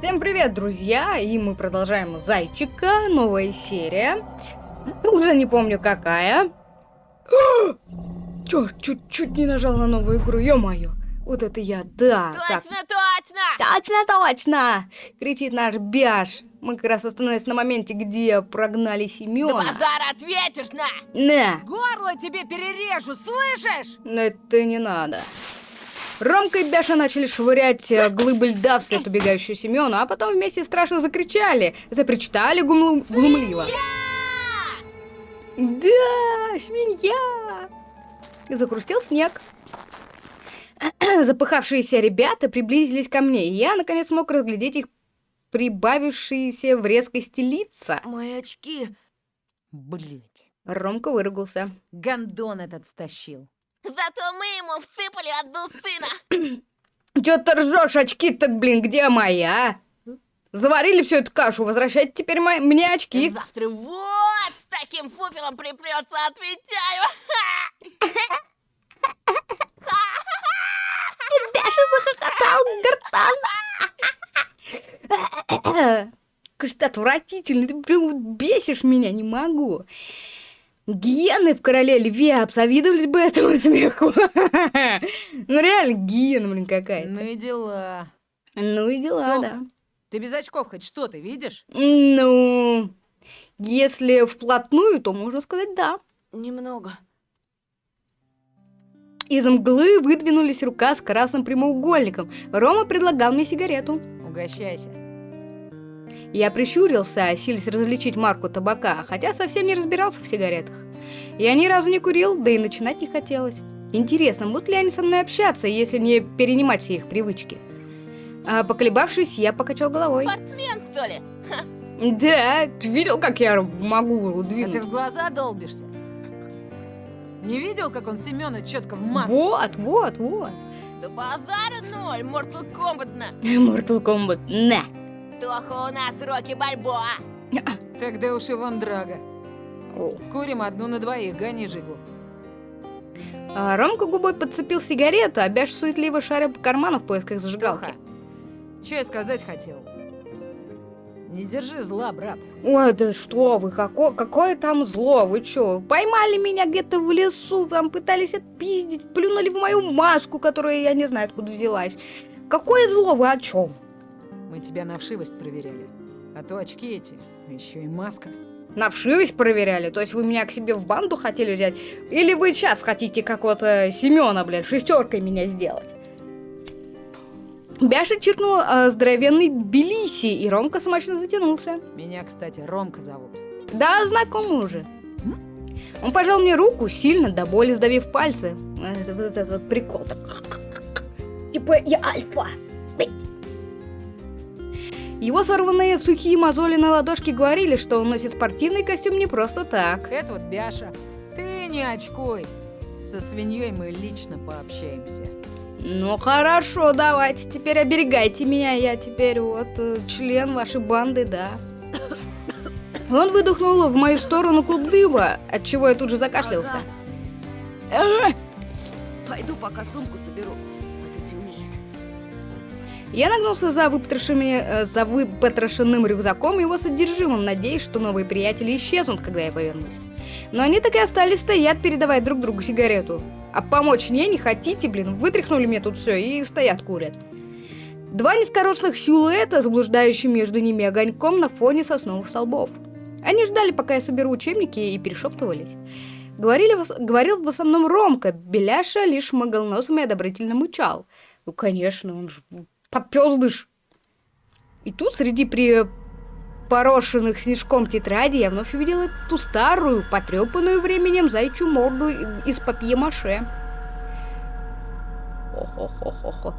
Всем привет, друзья! И мы продолжаем Зайчика, новая серия. Уже не помню какая. Чё, чуть-чуть не нажал на новую игру, ё-моё. Вот это я, да. так. Точно, точно! Точно, точно! Кричит наш Бяш. Мы как раз остановились на моменте, где прогнали Семёна. базар ответишь на! На! Горло тебе перережу, слышишь? Но это не надо. Ромка и Бяша начали швырять э, глыбы льда вслед убегающую Семёну, а потом вместе страшно закричали, запричитали гум- глумливо. Да, свинья! И захрустел снег. Запыхавшиеся ребята приблизились ко мне, и я, наконец, смог разглядеть их прибавившиеся в резкости лица. Мои очки. Блять, Ромка выругался. гандон этот стащил. Зато мы ему всыпали одну сына! Чё ты ржешь, очки так, блин, где мои, а? Заварили всю эту кашу, возвращайте теперь мои- мне очки. Завтра вот с таким фуфелом припрется, отвечаю! Бяша захохотал гортан. Кажется, отвратительно, ты прям бесишь меня, не могу. Гиены в короле льве обзавидовались бы этому смеху. Ну реально гиена, блин, какая-то. Ну и дела. Ну и дела, да. Ты без очков хоть что-то видишь? Ну, если вплотную, то можно сказать да. Немного. Из мглы выдвинулись рука с красным прямоугольником. Рома предлагал мне сигарету. Угощайся. Я прищурился, силясь различить марку табака, хотя совсем не разбирался в сигаретах. Я ни разу не курил, да и начинать не хотелось. Интересно, будут ли они со мной общаться, если не перенимать все их привычки? А, поколебавшись, я покачал головой. Спортсмен, что ли? Да, ты видел, как я могу А ты двинуть? в глаза долбишься? Не видел, как он Семена четко в маску? Вот, вот, вот. Да базара ноль, Mortal Kombat на! Mortal Kombat, на. Тоха у нас Рокки Бальбоа! Тогда уж и Ван Драга. Курим одну на двоих, гони жигу. А Ромка губой подцепил сигарету, а Бяш суетливо шарил по карману в поисках зажигалки. Тоха, что я сказать хотел? Не держи зла, брат. Ой, да что вы, какое, какое там зло, вы чё? Поймали меня где-то в лесу, там пытались отпиздить, плюнули в мою маску, которая я не знаю откуда взялась. Какое зло, вы о чем? Мы тебя на вшивость проверяли. А то очки эти, еще и маска. На вшивость проверяли? То есть вы меня к себе в банду хотели взять? Или вы сейчас хотите какого-то Семена, блядь, шестеркой меня сделать? Бяша чиркнул э, здоровенный Белиси, и Ромка смачно затянулся. Меня, кстати, Ромка зовут. Да, знакомый уже. Он пожал мне руку, сильно до боли сдавив пальцы. Это вот этот вот прикол. так. Типа я альфа. Бей. Его сорванные сухие мозоли на ладошке говорили, что он носит спортивный костюм не просто так. Это вот Бяша. Ты не очкуй. Со свиньей мы лично пообщаемся. Ну хорошо, давайте, теперь оберегайте меня, я теперь вот э, член вашей банды, да. Он выдохнул в мою сторону клуб дыма, от чего я тут же закашлялся. Ага. Пойду пока сумку соберу. Я нагнулся за, выпотрошенными- э, за выпотрошенным рюкзаком и его содержимым, надеясь, что новые приятели исчезнут, когда я повернусь. Но они так и остались стоять, передавая друг другу сигарету. А помочь мне не хотите, блин, вытряхнули мне тут все и стоят курят. Два низкорослых силуэта, заблуждающие между ними огоньком на фоне сосновых столбов. Они ждали, пока я соберу учебники, и перешептывались. Говорили, говорил в основном Ромка, Беляша лишь мыгал носом и одобрительно мычал. Ну, конечно, он же подпёздыш. И тут среди припорошенных снежком тетради я вновь увидела ту старую, потрепанную временем зайчью морду из папье-маше. Хо-хо-хо-хо-хо.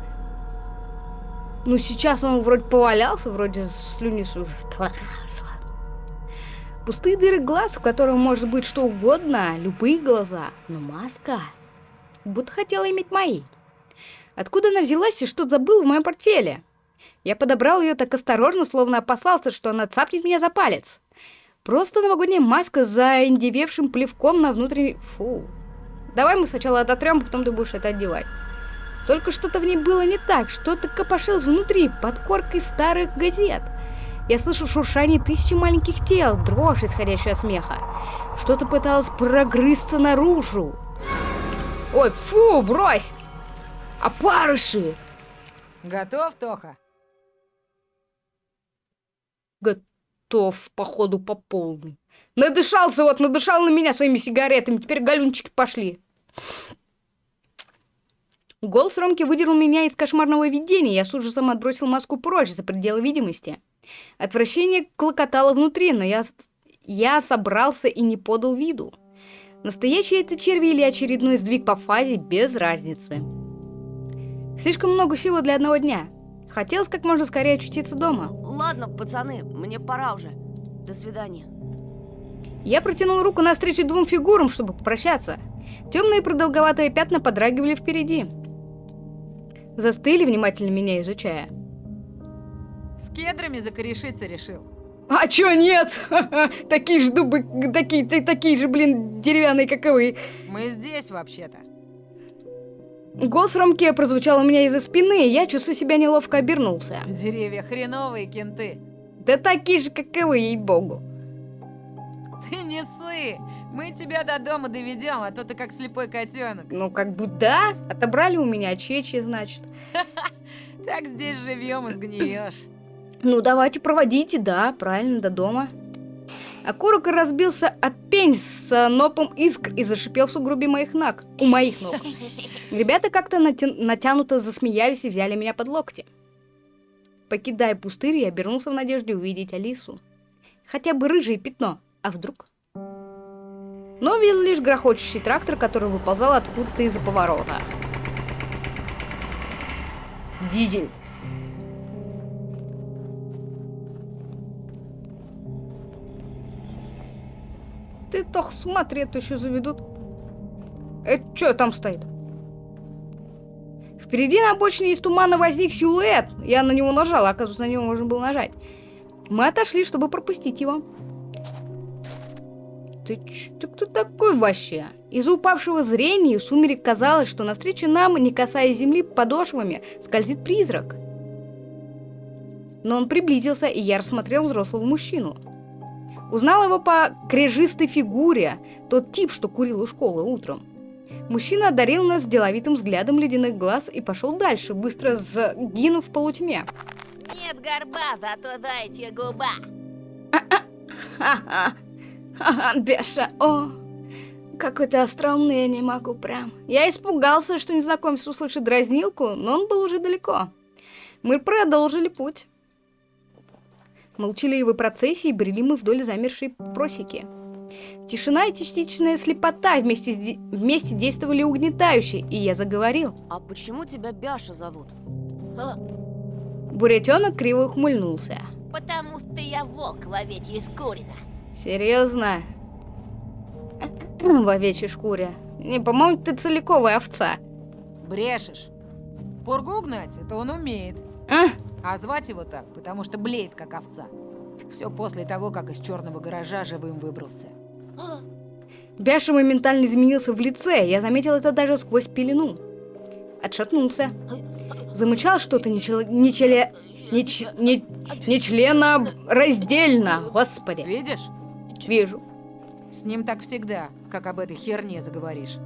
Ну, сейчас он вроде повалялся, вроде слюни... Пустые дыры глаз, в котором может быть что угодно, любые глаза, но маска... Будто хотела иметь мои. Откуда она взялась и что забыл в моем портфеле? Я подобрал ее так осторожно, словно опасался, что она цапнет меня за палец. Просто новогодняя маска с заиндевевшим плевком на внутренней... Фу. Давай мы сначала ототрем, потом ты будешь это одевать. Только что-то в ней было не так, что-то копошилось внутри, под коркой старых газет. Я слышу шуршание тысячи маленьких тел, дрожь, исходящая от смеха. Что-то пыталось прогрызться наружу. Ой, фу, брось! Опарыши! Готов, Тоха? Готов, походу, по полной. Надышался вот, надышал на меня своими сигаретами. Теперь галюнчики пошли. Голос Ромки выдернул меня из кошмарного видения. Я с ужасом отбросил маску прочь за пределы видимости. Отвращение клокотало внутри, но я, я собрался и не подал виду. Настоящие это черви или очередной сдвиг по фазе, без разницы. Слишком много всего для одного дня. Хотелось как можно скорее очутиться дома. Ладно, пацаны, мне пора уже. До свидания. Я протянул руку навстречу двум фигурам, чтобы попрощаться. Темные продолговатые пятна подрагивали впереди. Застыли, внимательно меня изучая. С кедрами закорешиться решил. А чё нет? Такие же дубы, такие, такие же, блин, деревянные, как и вы. Мы здесь вообще-то. Голос Ромке прозвучал у меня из-за спины, и я, чувствую себя неловко, обернулся. Деревья хреновые, кенты. Да такие же, как и вы, ей-богу. Ты не ссы! Мы тебя до дома доведем, а то ты как слепой котенок. Ну, как бы да, отобрали у меня чечи, значит. Так здесь живем и сгниешь. Ну, давайте проводите, да, правильно, до дома. Окурок разбился о пень с нопом искр и зашипел в сугробе моих ног, у моих ног. Ребята как-то натя- натянуто засмеялись и взяли меня под локти. Покидая пустырь, я обернулся в надежде увидеть Алису. Хотя бы рыжее пятно, а вдруг? Но видел лишь грохочущий трактор, который выползал откуда-то из-за поворота. Дизель. Ты toch смотри, это еще заведут. Это что там стоит? Впереди на обочине из тумана возник силуэт. Я на него нажал, оказывается, на него можно было нажать. Мы отошли, чтобы пропустить его. Ты, ты кто такой вообще? Из-за упавшего зрения сумерек казалось, что навстречу нам, не касаясь земли подошвами, скользит призрак. Но он приблизился, и я рассмотрел взрослого мужчину. Узнал его по крежистой фигуре, тот тип, что курил у школы утром. Мужчина одарил нас деловитым взглядом ледяных глаз и пошел дальше, быстро сгинув в полутьме. Нет горба, зато дайте губа. Ха-ха, Беша, о, какой ты остроумный, я не могу прям. Я испугался, что незнакомец услышит дразнилку, но он был уже далеко. Мы продолжили путь. Молчаливой процессией брели мы вдоль замершей просеки. Тишина и частичная слепота вместе, де- вместе действовали угнетающе, и я заговорил. А почему тебя Бяша зовут? А, Бурятенок криво ухмыльнулся. Потому что я волк в овечьей шкурина. Серьезно? В овечьей шкуре. Не, по-моему, ты целиковая овца. Брешешь. Пургу гнать, это он умеет. А? А звать его так, потому что блеет, как овца. Все после того, как из черного гаража живым выбрался. Бяша моментально изменился в лице, я заметил это даже сквозь пелену. Отшатнулся. Замычал что-то нечеле... нечеле... неч... не... нечлено... раздельно, господи. Видишь? Вижу. С ним так всегда, как об этой херне заговоришь.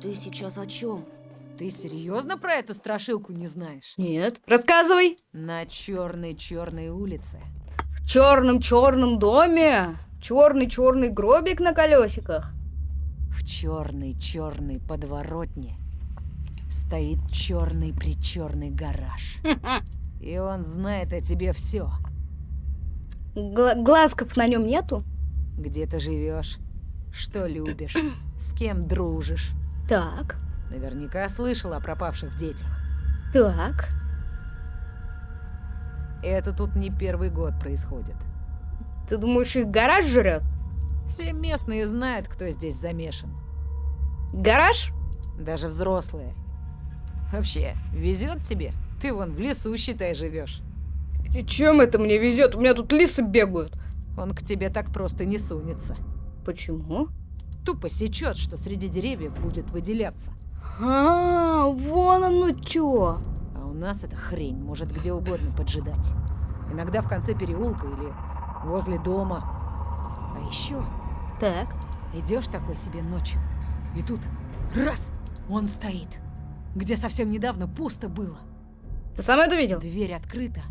Ты сейчас о чем? Ты серьезно про эту страшилку не знаешь? Нет. Рассказывай. На черной-черной улице. В черном-черном доме. Черный-черный гробик на колесиках. В черной-черной подворотне стоит черный-причерный гараж. И он знает о тебе все. Гла- глазков на нем нету? Где ты живешь, что любишь, с кем дружишь. Так. Наверняка слышал о пропавших детях. Так. Это тут не первый год происходит. Ты думаешь, их гараж жрет? Все местные знают, кто здесь замешан. Гараж? Даже взрослые. Вообще, везет тебе? Ты вон в лесу, считай, живешь. И чем это мне везет? У меня тут лисы бегают. Он к тебе так просто не сунется. Почему? Тупо сечет, что среди деревьев будет выделяться. А, вон оно чё. А у нас эта хрень может где угодно поджидать. Иногда в конце переулка или возле дома. А еще Так. идешь такой себе ночью, и тут раз, он стоит. Где совсем недавно пусто было. Ты сам это видел? Дверь открыта,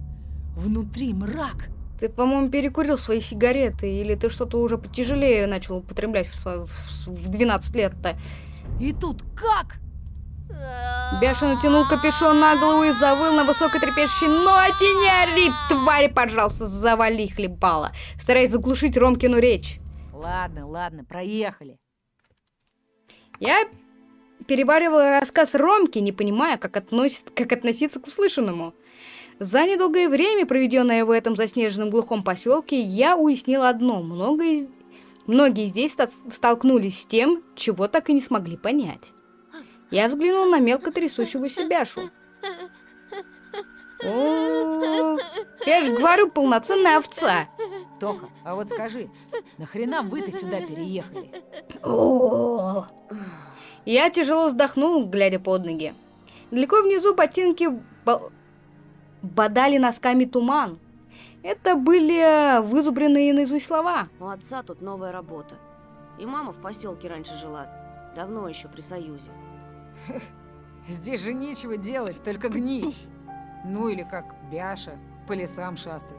внутри мрак. Ты, по-моему, перекурил свои сигареты, или ты что-то уже потяжелее начал употреблять в, сво- в- в 12 лет-то. И тут как? Бяша натянул капюшон на голову и завыл на высокой трепещущей ноте. Не ори, тварь, пожалуйста, завали хлебала, стараясь заглушить Ромкину речь. Ладно, ладно, проехали. Я переваривала рассказ Ромки, не понимая, как, относит, как относиться к услышанному. За недолгое время, проведенное в этом заснеженном глухом поселке, я уяснила одно. Многое, многие здесь столкнулись с тем, чего так и не смогли понять. Я взглянула на мелко трясущегося Бяшу. О, я же говорю, полноценная овца. Тоха, а вот скажи, нахрена вы-то сюда переехали? О. Я тяжело вздохнул, глядя под ноги. Далеко внизу ботинки бо- бодали носками туман. Это были вызубренные наизусть слова. У отца тут новая работа. И мама в поселке раньше жила. Давно еще при Союзе. Здесь же нечего делать, только гнить. Ну или как Бяша, по лесам шастать.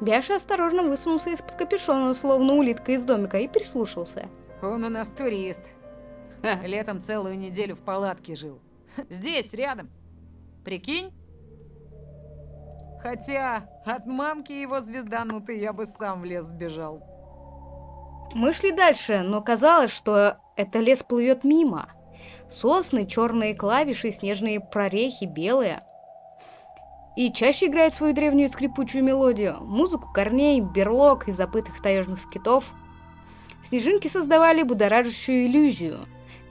Бяша осторожно высунулся из-под капюшона, словно улитка из домика, и прислушался. Он у нас турист. Ха, Летом целую неделю в палатке жил. Здесь, рядом. Прикинь? Хотя от мамки его звезданутой я бы сам в лес сбежал. Мы шли дальше, но казалось, что это лес плывет мимо. Сосны, черные клавиши, снежные прорехи, белые. И чаще играет свою древнюю скрипучую мелодию, музыку корней, берлог и запытых таежных скитов. Снежинки создавали будоражащую иллюзию.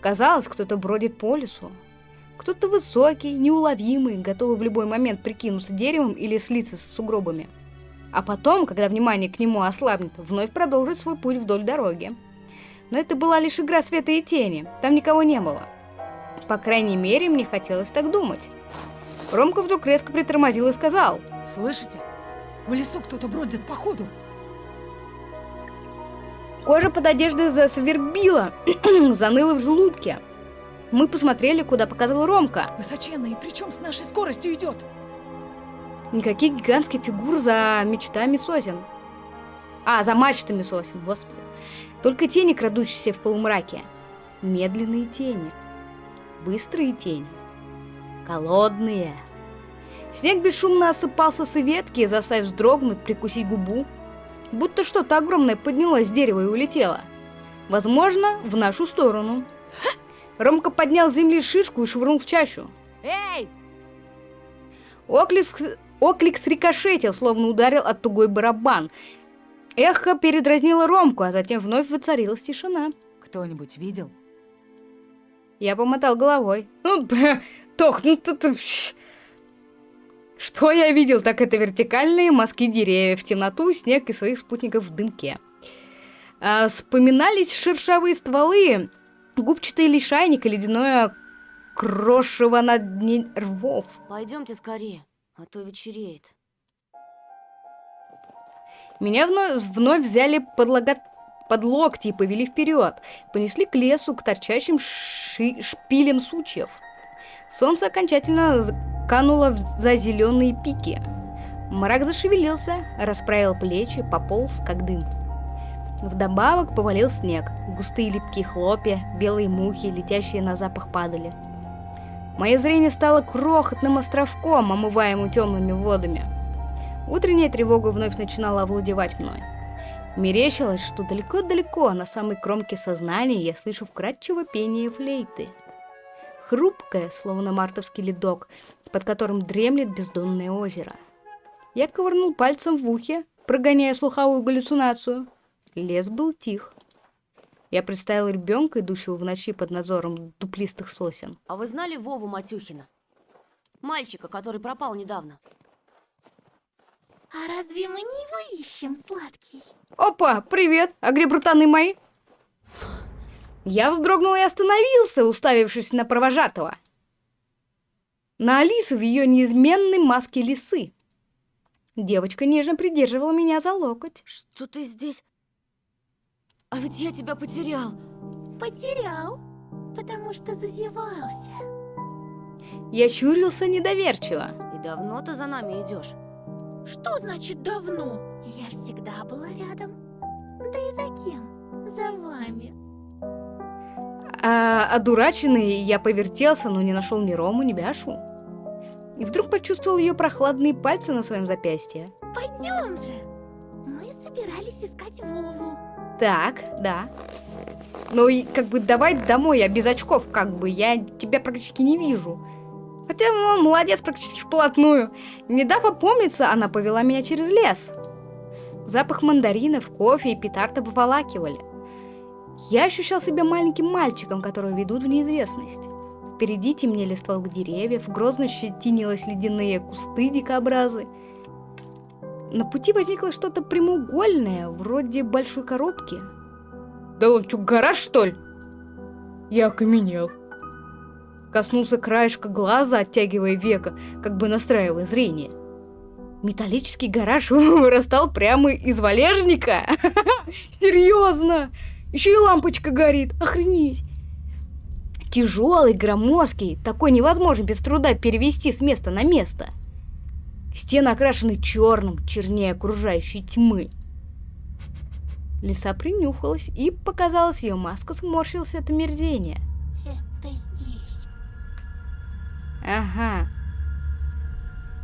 Казалось, кто-то бродит по лесу. Кто-то высокий, неуловимый, готовый в любой момент прикинуться деревом или слиться с сугробами. А потом, когда внимание к нему ослабнет, вновь продолжит свой путь вдоль дороги. Но это была лишь игра света и тени, там никого не было. По крайней мере, мне хотелось так думать. Ромка вдруг резко притормозил и сказал, Слышите? В лесу кто-то бродит походу. Кожа под одеждой засвербила, заныла в желудке. Мы посмотрели, куда показал Ромка. Высоченный, и причем с нашей скоростью идет. Никаких гигантских фигур за мечтами сосен. А, за мачтами сосен, господи. Только тени, крадущиеся в полумраке. Медленные тени. Быстрые тени. Голодные. Снег бесшумно осыпался с ветки, заставив вздрогнуть, прикусить губу. Будто что-то огромное поднялось с дерева и улетело. Возможно, в нашу сторону. Ромка поднял с земли шишку и швырнул в чащу. Эй! Оклик, с- оклик срикошетил, словно ударил от тугой барабан. Эхо передразнило Ромку, а затем вновь воцарилась тишина. Кто-нибудь видел? Я помотал головой. Ну, Тох, ну ты... Что я видел, так это вертикальные мазки деревьев, темноту, снег и своих спутников в дымке. А, вспоминались шершавые стволы, губчатый лишайник и ледяное крошево на дне рвов. Пойдемте скорее, а то вечереет. Меня вновь, вновь взяли под, лого- под локти и повели вперед. Понесли к лесу, к торчащим ши- шпилям сучьев. Солнце окончательно кануло за зеленые пики. Мрак зашевелился, расправил плечи, пополз, как дым. Вдобавок повалил снег, густые липкие хлопья, белые мухи, летящие на запах падали. Мое зрение стало крохотным островком, омываемым темными водами. Утренняя тревога вновь начинала овладевать мной. Мерещилось, что далеко-далеко, на самой кромке сознания, я слышу вкрадчиво пение флейты. Хрупкое, словно мартовский ледок, под которым дремлет бездонное озеро. Я ковырнул пальцем в ухе, прогоняя слуховую галлюцинацию. Лес был тих. Я представил ребенка, идущего в ночи под надзором дуплистых сосен. А вы знали Вову Матюхина? Мальчика, который пропал недавно. А разве мы не его ищем, сладкий? Опа, привет! А где брутаны мои? Я вздрогнул и остановился, уставившись на провожатого. На Алису в ее неизменной маске лисы. Девочка нежно придерживала меня за локоть. Что ты здесь? А ведь я тебя потерял. Потерял, потому что зазевался. Я щурился недоверчиво. И давно ты за нами идешь? Что значит давно? Я всегда была рядом. Да и за кем? За вами. А одураченный я повертелся, но не нашел ни Рому, ни Бяшу. И вдруг почувствовал ее прохладные пальцы на своем запястье. Пойдем же. Мы собирались искать Вову. Так, да. Ну и как бы давай домой, я без очков, как бы, я тебя практически не вижу. Хотя, ну, молодец, практически вплотную. Не дав опомниться, она повела меня через лес. Запах мандаринов, кофе и петард обволакивали. Я ощущал себя маленьким мальчиком, которого ведут в неизвестность. Впереди темнели стволы деревьев, грозно щетинилось ледяные кусты дикобразы. На пути возникло что-то прямоугольное, вроде большой коробки. Да он что, гараж, что ли? Я окаменел. Коснулся краешка глаза, оттягивая века, как бы настраивая зрение. Металлический гараж вырастал прямо из валежника. Серьезно! Еще и лампочка горит. Охренеть! Тяжелый, громоздкий, такой невозможно без труда перевести с места на место. Стены окрашены черным, чернее окружающей тьмы. Лиса принюхалась, и показалось, ее маска сморщилась от омерзения. Ага.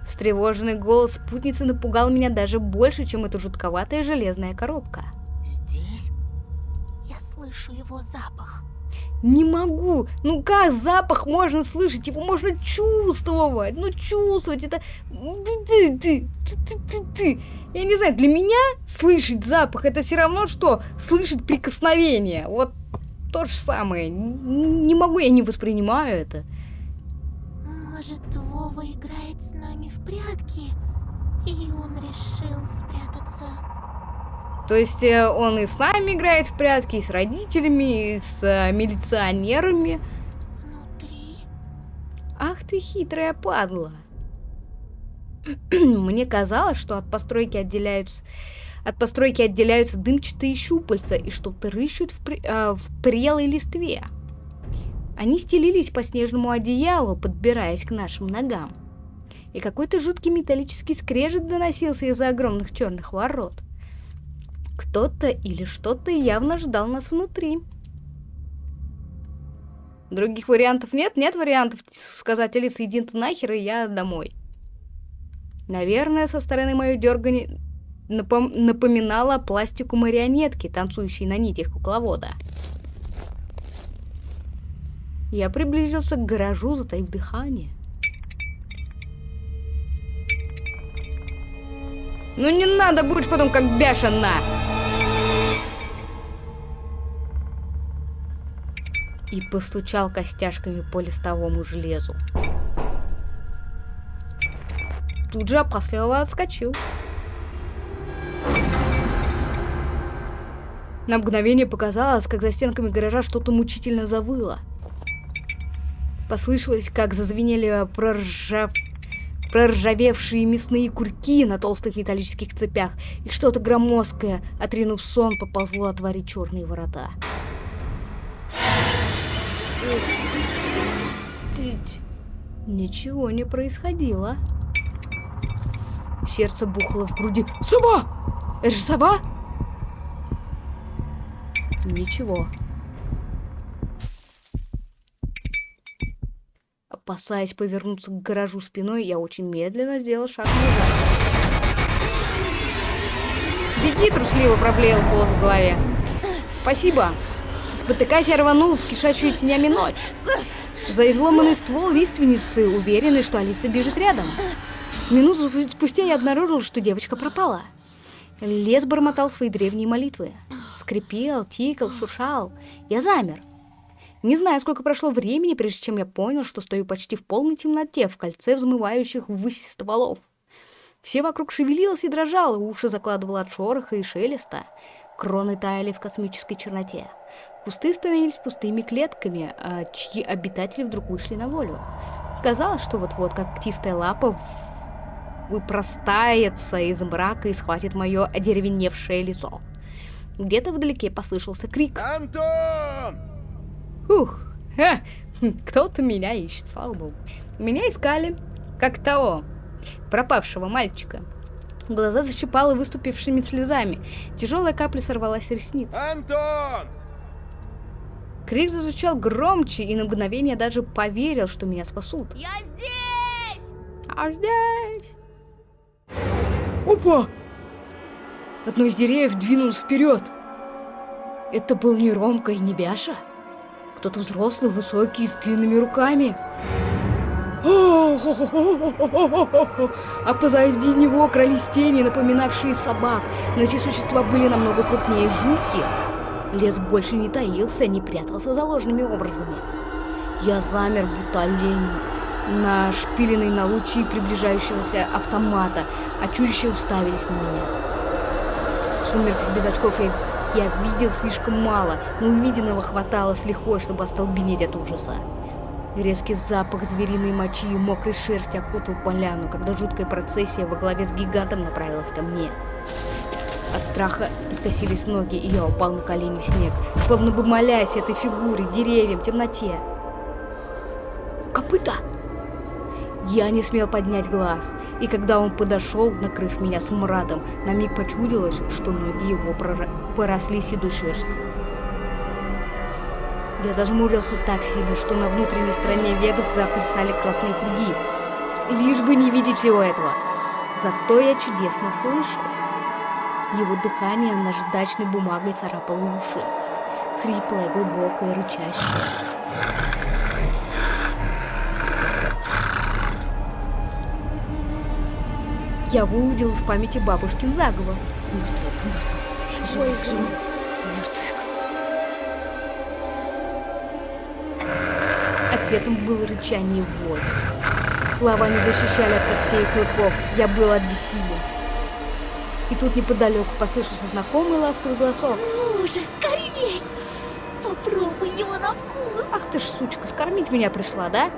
Встревоженный голос спутницы напугал меня даже больше, чем эта жутковатая железная коробка. Здесь? Я слышу его запах. Не могу. Ну как запах можно слышать? Его можно чувствовать. Ну чувствовать это... Ты, ты, ты, ты, ты, ты. Я не знаю, для меня слышать запах это все равно, что слышать прикосновение. Вот то же самое. Не могу, я не воспринимаю это. Может, Вова играет с нами в прятки, и он решил спрятаться. То есть э, он и с нами играет в прятки, и с родителями, и с э, милиционерами. Внутри. Ах ты хитрая падла. Мне казалось, что от постройки отделяются от постройки отделяются дымчатые щупальца и что-то рыщут в, при- а, в прелой листве. Они стелились по снежному одеялу, подбираясь к нашим ногам. И какой-то жуткий металлический скрежет доносился из-за огромных черных ворот. Кто-то или что-то явно ждал нас внутри. Других вариантов нет? Нет вариантов сказать Алиса, иди ты нахер, и я домой. Наверное, со стороны мое дергание напом- напоминало пластику марионетки, танцующей на нитях кукловода. Я приблизился к гаражу, затаив дыхание. Ну не надо, будешь потом как бешена! И постучал костяшками по листовому железу. Тут же опасливо отскочил. На мгновение показалось, как за стенками гаража что-то мучительно завыло. Послышалось, как зазвенели проржав... проржавевшие мясные курки на толстых металлических цепях, и что-то громоздкое, отринув сон, поползло отворить черные ворота. Тить. Ничего не происходило. Сердце бухало в груди. Сова! Это же сова? Ничего. Опасаясь повернуться к гаражу спиной, я очень медленно сделал шаг назад. «Беги!» — трусливо проблеял голос в голове. «Спасибо!» Спотыкаясь, я рванул в кишащую тенями ночь. За изломанный ствол лиственницы, уверенный, что Алиса бежит рядом. Минуту спустя я обнаружил, что девочка пропала. Лес бормотал свои древние молитвы. Скрипел, тикал, шуршал. Я замер. Не знаю, сколько прошло времени, прежде чем я понял, что стою почти в полной темноте, в кольце взмывающих ввысь стволов. Все вокруг шевелилось и дрожало, уши закладывало от шороха и шелеста. Кроны таяли в космической черноте. Кусты становились пустыми клетками, а чьи обитатели вдруг вышли на волю. Казалось, что вот-вот как птистая лапа выпростается из мрака и схватит мое одеревеневшее лицо. Где-то вдалеке послышался крик. Антон! Ух, кто-то меня ищет, слава богу. Меня искали, как того, пропавшего мальчика. Глаза защипало выступившими слезами. Тяжелая капля сорвалась с ресниц. Антон! Крик зазвучал громче, и на мгновение даже поверил, что меня спасут. Я здесь! А здесь... Опа! Одно из деревьев двинулось вперед. Это был не Ромка и не Бяша. Кто-то взрослый, высокий, с длинными руками. А позади него крались тени, напоминавшие собак, но эти существа были намного крупнее жуки. Лес больше не таился, не прятался за ложными образами. Я замер, будто олень, нашпиленный на лучи приближающегося автомата, а чудища уставились на меня. В сумерках без очков я, я видел слишком мало, но увиденного хватало с лихвой, чтобы остолбенеть от ужаса. Резкий запах звериной мочи и мокрой шерсти окутал поляну, когда жуткая процессия во главе с гигантом направилась ко мне. От страха подкосились ноги, и я упал на колени в снег, словно бы молясь этой фигуре, деревьям, темноте. Копыта! Я не смел поднять глаз, и когда он подошел, накрыв меня смрадом, на миг почудилось, что ноги его поросли седой шерстью. Я зажмурился так сильно, что на внутренней стороне век заплясали красные круги. Лишь бы не видеть всего этого. Зато я чудесно слышал. Его дыхание наждачной бумагой царапало уши. Хриплое, глубокое, рычащее. Я выудил из памяти бабушкин заговор. Мертвый, мертвый. Живых, живых. Мертвый. Ответом было рычание и вой. Слова не защищали от когтей и клыков. Я был от бессилия. И тут неподалеку послышался знакомый ласковый голосок. Ну же, скорей! Попробуй его на вкус! Ах ты ж, сучка, скормить меня пришла, да?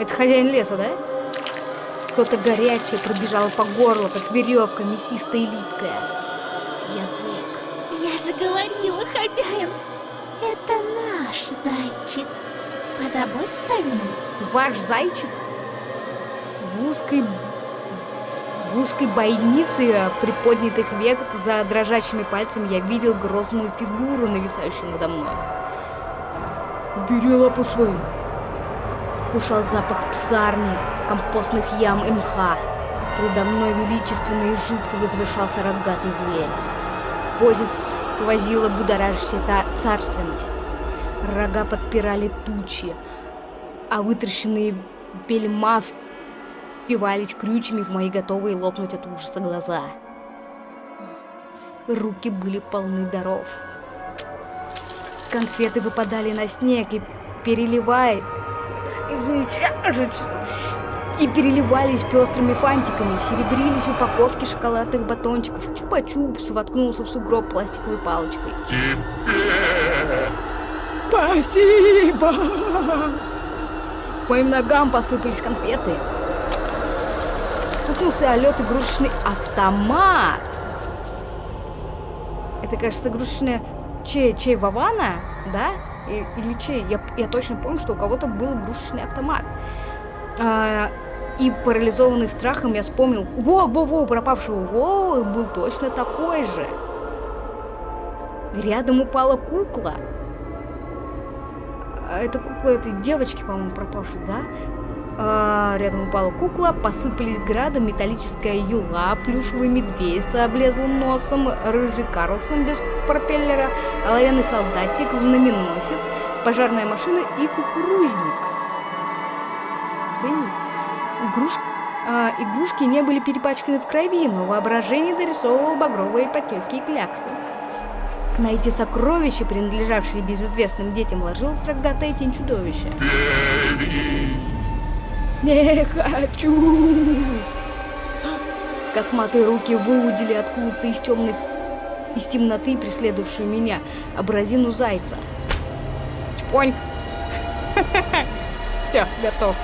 Это хозяин леса, да? Что-то горячее пробежало по горлу, как веревка, мясистая и липкая. Язык. Я же говорила, хозяин! Это наш зайчик. Позаботься о нем. Ваш зайчик? В узкой... В узкой бойнице приподнятых век за дрожащими пальцами я видел грозную фигуру, нависающую надо мной. Бери лапу свою. Ушел запах псарни, компостных ям и мха. Предо мной величественно и жутко возвышался рогатый зверь. Позе сквозила будоражащая царственность. Рога подпирали тучи, а вытращенные бельма впивались крючьями в мои готовые лопнуть от ужаса глаза. Руки были полны даров. Конфеты выпадали на снег и переливая... И переливались пестрыми фантиками, серебрились упаковки шоколадных батончиков. Чупа-чупс воткнулся в сугроб пластиковой палочкой. Спасибо! По моим ногам посыпались конфеты. Стукнулся о лед игрушечный автомат. Это, кажется, игрушечная чей, чей Вавана, да? Или чей? Я, я точно помню, что у кого-то был игрушечный автомат. А, и парализованный страхом я вспомнил, во, во, во, пропавшего Вовы был точно такой же. Рядом упала кукла. А Это кукла этой девочки, по-моему, пропавшей, да? А, рядом упала кукла, посыпались градом металлическая юла, плюшевый медведь с облезлым носом, рыжий Карлсон без пропеллера, оловянный солдатик, знаменосец, пожарная машина и кукурузник. Охренеть. Игруш... а, игрушки не были перепачканы в крови, но воображение дорисовывало багровые потеки и кляксы. На эти сокровища, принадлежавшие безызвестным детям, ложилась рогатая тень чудовища. Не хочу! Косматые руки выудили откуда-то из темной из темноты, преследовавшую меня, образину зайца. Чпоньк! Все, готов.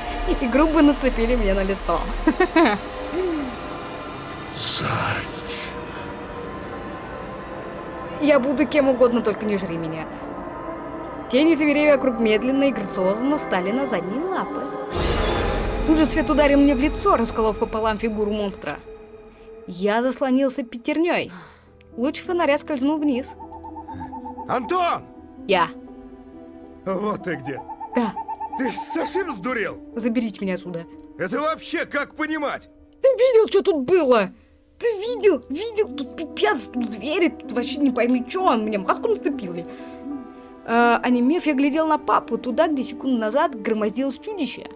И грубо нацепили мне на лицо. Я буду кем угодно, только не жри меня. Тени зверей вокруг медленно и грациозно стали на задние лапы. Тут же свет ударил мне в лицо, расколов пополам фигуру монстра. Я заслонился пятерней. Луч фонаря скользнул вниз. Антон! Я. Вот ты где. Да, Ты совсем сдурел? заберите меня отсюда. Это вообще как понимать? Ты видел, что тут было? Ты видел? Видел? Тут пипец, тут звери, тут вообще не пойми, что он мне маску нацепили. А, онемев, я глядел на папу, туда, где секунду назад громоздилось чудище.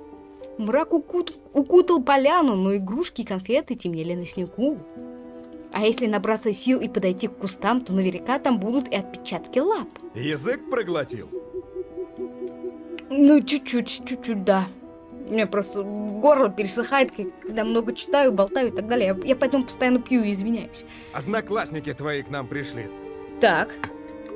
Мрак укут- укутал поляну, но игрушки и конфеты темнели на снегу. А если набраться сил и подойти к кустам, то наверняка там будут и отпечатки лап. Язык проглотил. Ну, чуть-чуть, чуть-чуть, да. У меня просто горло пересыхает, когда много читаю, болтаю и так далее. Я, я поэтому постоянно пью и извиняюсь. Одноклассники твои к нам пришли. Так,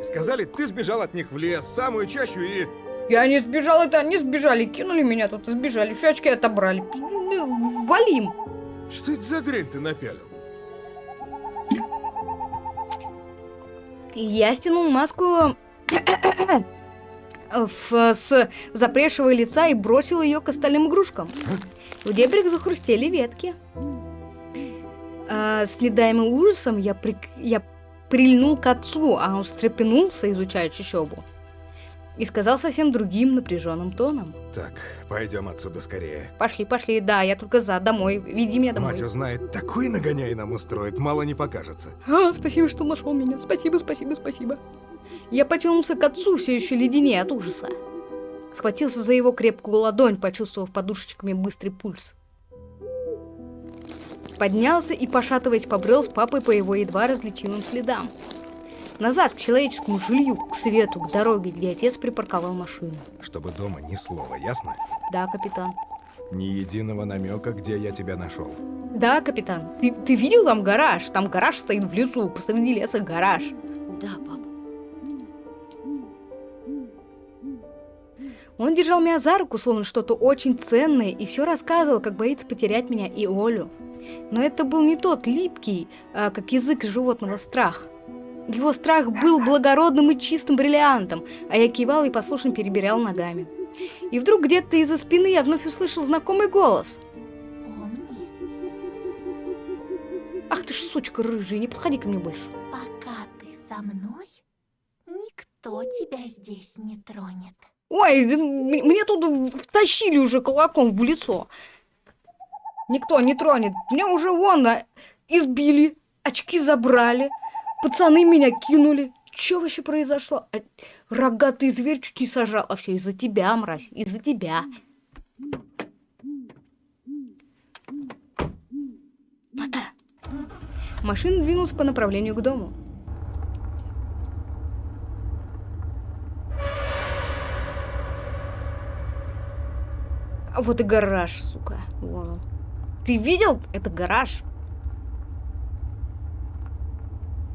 Сказали, ты сбежал от них в лес, самую чащу и... я не сбежал, это они сбежали, кинули меня тут сбежали, еще очки отобрали. Ну, Валим. Что это за дрянь ты напялил? Я стянул маску в- с запревшего лица и бросил ее к остальным игрушкам. В дебрях захрустели ветки. А, с недаемым ужасом я, прик- я прильнул к отцу, а он встрепенулся, изучая чащобу. И сказал совсем другим напряженным тоном. Так, пойдем отсюда скорее. Пошли, пошли, да, я только за, домой, веди меня домой. Мать узнает, такой нагоняй нам устроит, мало не покажется. А, спасибо, что нашел меня. Спасибо, спасибо, спасибо. Я потянулся к отцу, все еще леденее от ужаса. Схватился за его крепкую ладонь, почувствовав подушечками быстрый пульс. Поднялся и, пошатываясь, побрел с папой по его едва различимым следам. Назад, к человеческому жилью, к свету, к дороге, где отец припарковал машину. Чтобы дома ни слова, ясно? Да, капитан. Ни единого намека, где я тебя нашел. Да, капитан. Ты, ты видел там гараж? Там гараж стоит в лесу, посреди леса гараж. Да, пап. Он держал меня за руку, словно что-то очень ценное, и все рассказывал, как боится потерять меня и Олю. Но это был не тот липкий, а, как язык животного страх. Его страх был благородным и чистым бриллиантом, а я кивал и послушно перебирал ногами. И вдруг где-то из-за спины я вновь услышал знакомый голос. Помни, Ах ты ж сучка рыжая, не подходи ко мне больше. пока ты со мной, никто тебя здесь не тронет. Ой, мне тут втащили уже кулаком в лицо. Никто не тронет. Меня уже вон избили, очки забрали, пацаны меня кинули. Что вообще произошло? А, рогатый зверь чуть не сажал. А все из-за тебя, мразь, из-за тебя. Машина двинулась по направлению к дому. Вот и гараж, сука. Вон он. Ты видел? Это гараж.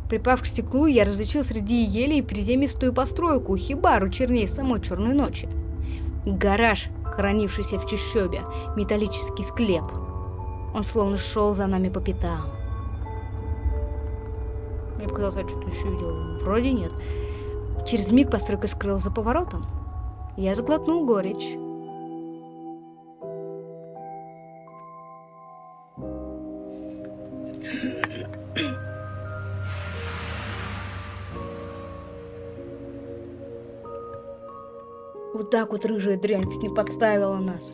Припав к стеклу, я различил среди елей приземистую постройку, хибару чернее самой черной ночи. Гараж, хранившийся в чащобе, металлический склеп. Он словно шел за нами по пятам. Мне показалось, я что-то еще видел. Вроде нет. Через миг постройка скрылась за поворотом. Я заглотнул горечь. Вот так вот рыжая дрянь чуть не подставила нас.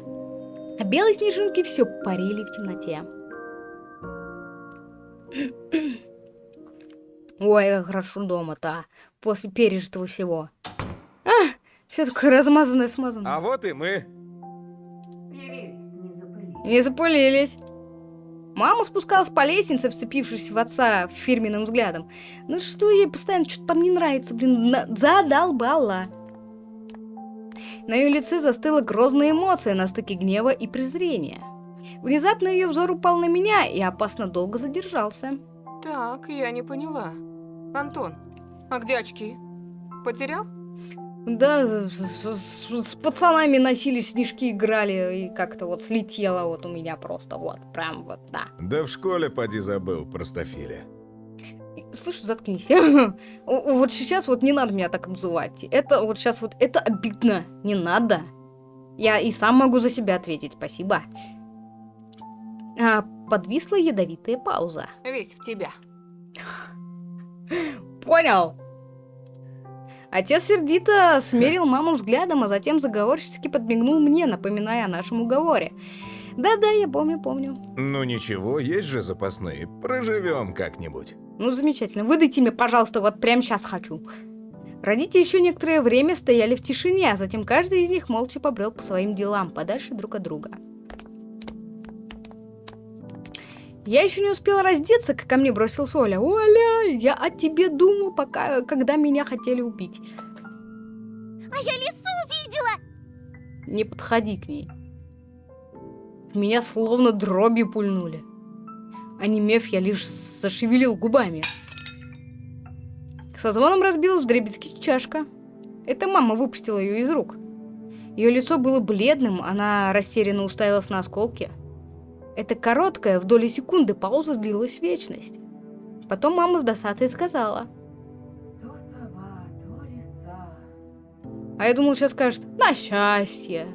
А белые снежинки все парили в темноте. Ой, как хорошо дома-то, после пережитого всего. А, все такое размазанное, смазанное. А вот и мы. Не запылились. Мама спускалась по лестнице, вцепившись в отца фирменным взглядом. Ну что ей постоянно что-то там не нравится, блин, задолбала. На ее лице застыла грозная эмоция на стыке гнева и презрения. Внезапно ее взор упал на меня и опасно долго задержался. Так, я не поняла. Антон, а где очки? Потерял? Да, с, с- с пацанами носились, снежки играли, и как-то вот слетело вот у меня просто, вот, прям вот, да. Да в школе поди забыл, простофиля. Слышь, заткнись. Вот сейчас вот не надо меня так обзывать. Это вот сейчас вот, это обидно. Не надо. Я и сам могу за себя ответить, спасибо. А, подвисла ядовитая пауза. Весь в тебя. Понял. Отец сердито смерил маму взглядом, а затем заговорчески подмигнул мне, напоминая о нашем уговоре. Да-да, я помню, помню. Ну ничего, есть же запасные. Проживем как-нибудь. Ну, замечательно. Выдайте мне, пожалуйста, вот прямо сейчас хочу. Родители еще некоторое время стояли в тишине, а затем каждый из них молча побрел по своим делам, подальше друг от друга. Я еще не успела раздеться, как ко мне бросился Оля. Оля, я о тебе думал, пока, когда меня хотели убить. А я лису увидела! Не подходи к ней. Меня словно дробью пульнули. Онемев, я лишь зашевелил губами. Со звоном разбилась вдребезги чашка. Это мама выпустила ее из рук. Ее лицо было бледным, она растерянно уставилась на осколки. Эта короткая, в доли секунды пауза длилась вечность. Потом мама с досадой сказала. А я думал, сейчас скажет «на счастье».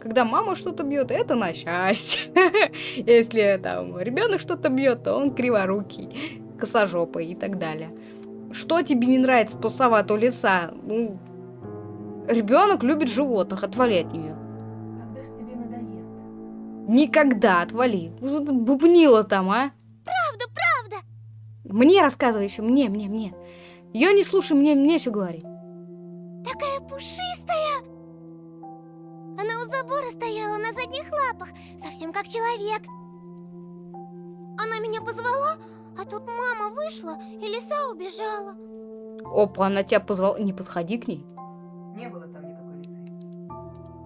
Когда мама что-то бьет, это на счастье. Если там ребенок что-то бьет, то он криворукий, косожопый и так далее. Что тебе не нравится, то сова, то лиса? Ну, ребенок любит животных, отвали от нее. Когда ж тебе надоест? Никогда отвали. Бубнила там, а? Правда, правда! Мне рассказывай еще, мне, мне, мне. Ее не слушай, мне, мне все говори. Такая пушистая! У забора стояла на задних лапах, совсем как человек. Она меня позвала, а тут мама вышла, и лиса убежала. Опа, она тебя позвала. Не подходи к ней. Не было там никакой лисы.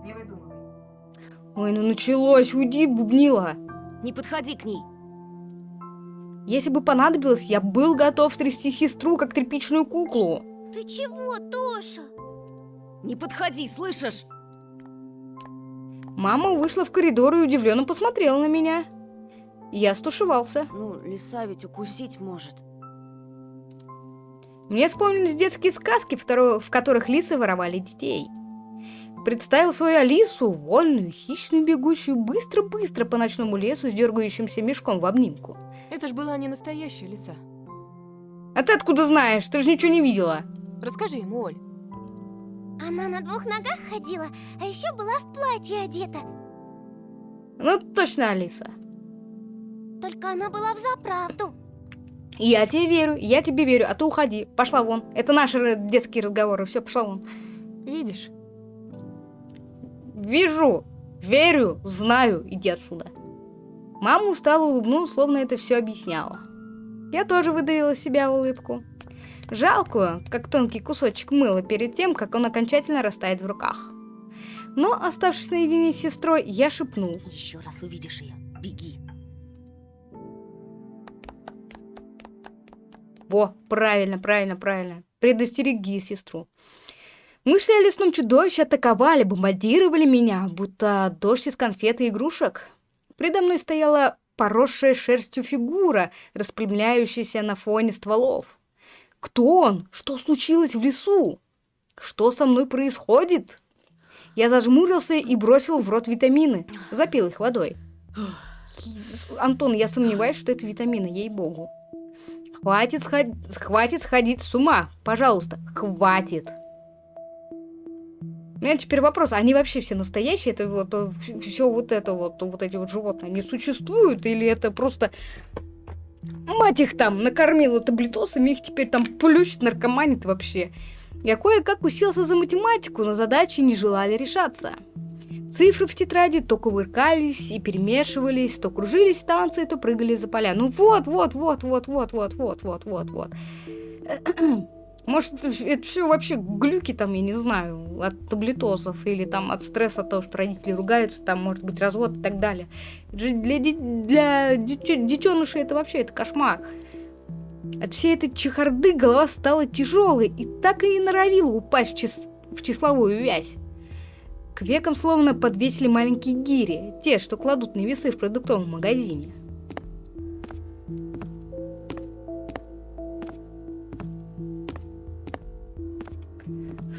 Не выдумывай. Ой, ну началось, уйди, бубнила. Не подходи к ней. Если бы понадобилось, я был готов трясти сестру, как тряпичную куклу. Ты чего, Тоша? Не подходи, слышишь? Мама вышла в коридор и удивленно посмотрела на меня. Я стушевался. Ну, лиса ведь укусить может. Мне вспомнились детские сказки, в которых лисы воровали детей. Представил свою Алису, вольную, хищную, бегущую быстро-быстро по ночному лесу с дергающимся мешком в обнимку. Это ж была не настоящая лиса. А ты откуда знаешь? Ты же ничего не видела. Расскажи ему, Оль. Она на двух ногах ходила, а еще была в платье одета. Ну, точно, Алиса. Только она была в заправду. Я тебе верю, я тебе верю, а то уходи. Пошла вон. Это наши детские разговоры. Все, пошла вон. Видишь? Вижу, верю, знаю, иди отсюда. Мама устало улыбнулась, словно это все объясняла. Я тоже выдавила из себя улыбку. Жалкую, как тонкий кусочек мыла перед тем, как он окончательно растает в руках. Но, оставшись наедине с сестрой, я шепнул. Еще раз увидишь ее, беги. Во, правильно, правильно, правильно. Предостереги сестру. Мысли о лесном чудовище атаковали, бомбардировали меня, будто дождь из конфет и игрушек. Предо мной стояла поросшая шерстью фигура, распрямляющаяся на фоне стволов. Кто он? Что случилось в лесу? Что со мной происходит? Я зажмурился и бросил в рот витамины, запил их водой. Антон, я сомневаюсь, что это витамины, ей-богу. Хватит, сход- хватит сходить с ума, пожалуйста, хватит. У меня теперь вопрос, они вообще все настоящие? Это вот все вот это вот, вот эти вот животные, они существуют? Или это просто мать их там накормила таблетосами, их теперь там плющит, наркоманит вообще? Я кое-как уселся за математику, но задачи не желали решаться. Цифры в тетради то кувыркались и перемешивались, то кружились станции, то прыгали за поля. Ну вот, вот, вот, вот, вот, вот, вот, вот, вот, вот. Может, это все вообще глюки там, я не знаю, от таблетосов или там от стресса от того, что родители ругаются, там может быть развод и так далее. Это же для, для детенышей это вообще это кошмар. От всей этой чехарды голова стала тяжелой и так и не норовила упасть в, чис- в числовую вязь. К векам словно подвесили маленькие гири, те, что кладут на весы в продуктовом магазине.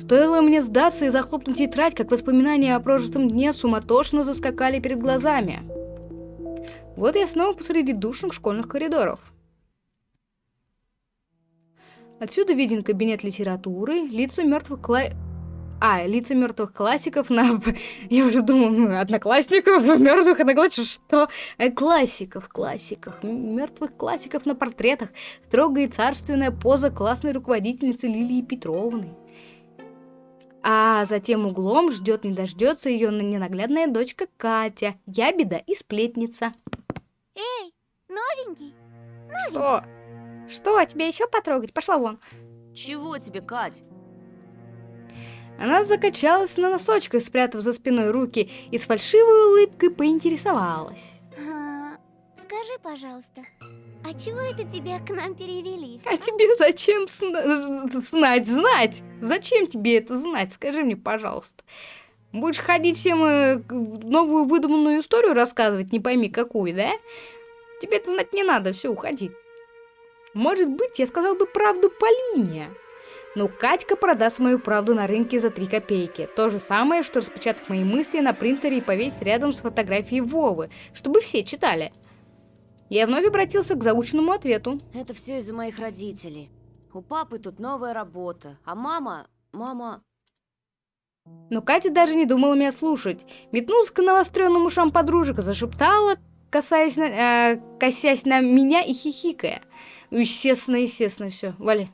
Стоило мне сдаться и захлопнуть тетрадь, как воспоминания о прожитом дне суматошно заскакали перед глазами. Вот я снова посреди душных школьных коридоров. Отсюда виден кабинет литературы, лица мертвых кла... А, лица мертвых классиков на... Я уже думала, ну, одноклассников, мертвых одноклассников, что? Э, классиков, классиков, мертвых классиков на портретах. Строгая и царственная поза классной руководительницы Лилии Петровны. А за тем углом ждет не дождется ее ненаглядная дочка Катя, ябеда и сплетница. Эй, новенький, Что? Что, тебе еще потрогать? Пошла вон. Чего тебе, Кать? Она закачалась на носочках, спрятав за спиной руки, и с фальшивой улыбкой поинтересовалась. Скажи, пожалуйста, а чего это тебя к нам перевели? А тебе зачем знать, знать? Зачем тебе это знать? Скажи мне, пожалуйста. Будешь ходить всем э, новую выдуманную историю рассказывать, не пойми какую, да? Тебе это знать не надо, все, уходи. Может быть, я сказал бы правду Полине. Но Катька продаст мою правду на рынке за три копейки. То же самое, что распечатать мои мысли на принтере и повесить рядом с фотографией Вовы, чтобы все читали. Я вновь обратился к заученному ответу. Это все из-за моих родителей. У папы тут новая работа, а мама... Мама... Но Катя даже не думала меня слушать. Метнулась к навостренным ушам подружек, зашептала, касаясь на, э, косясь на меня и хихикая. Ну, естественно, естественно, все. Вали.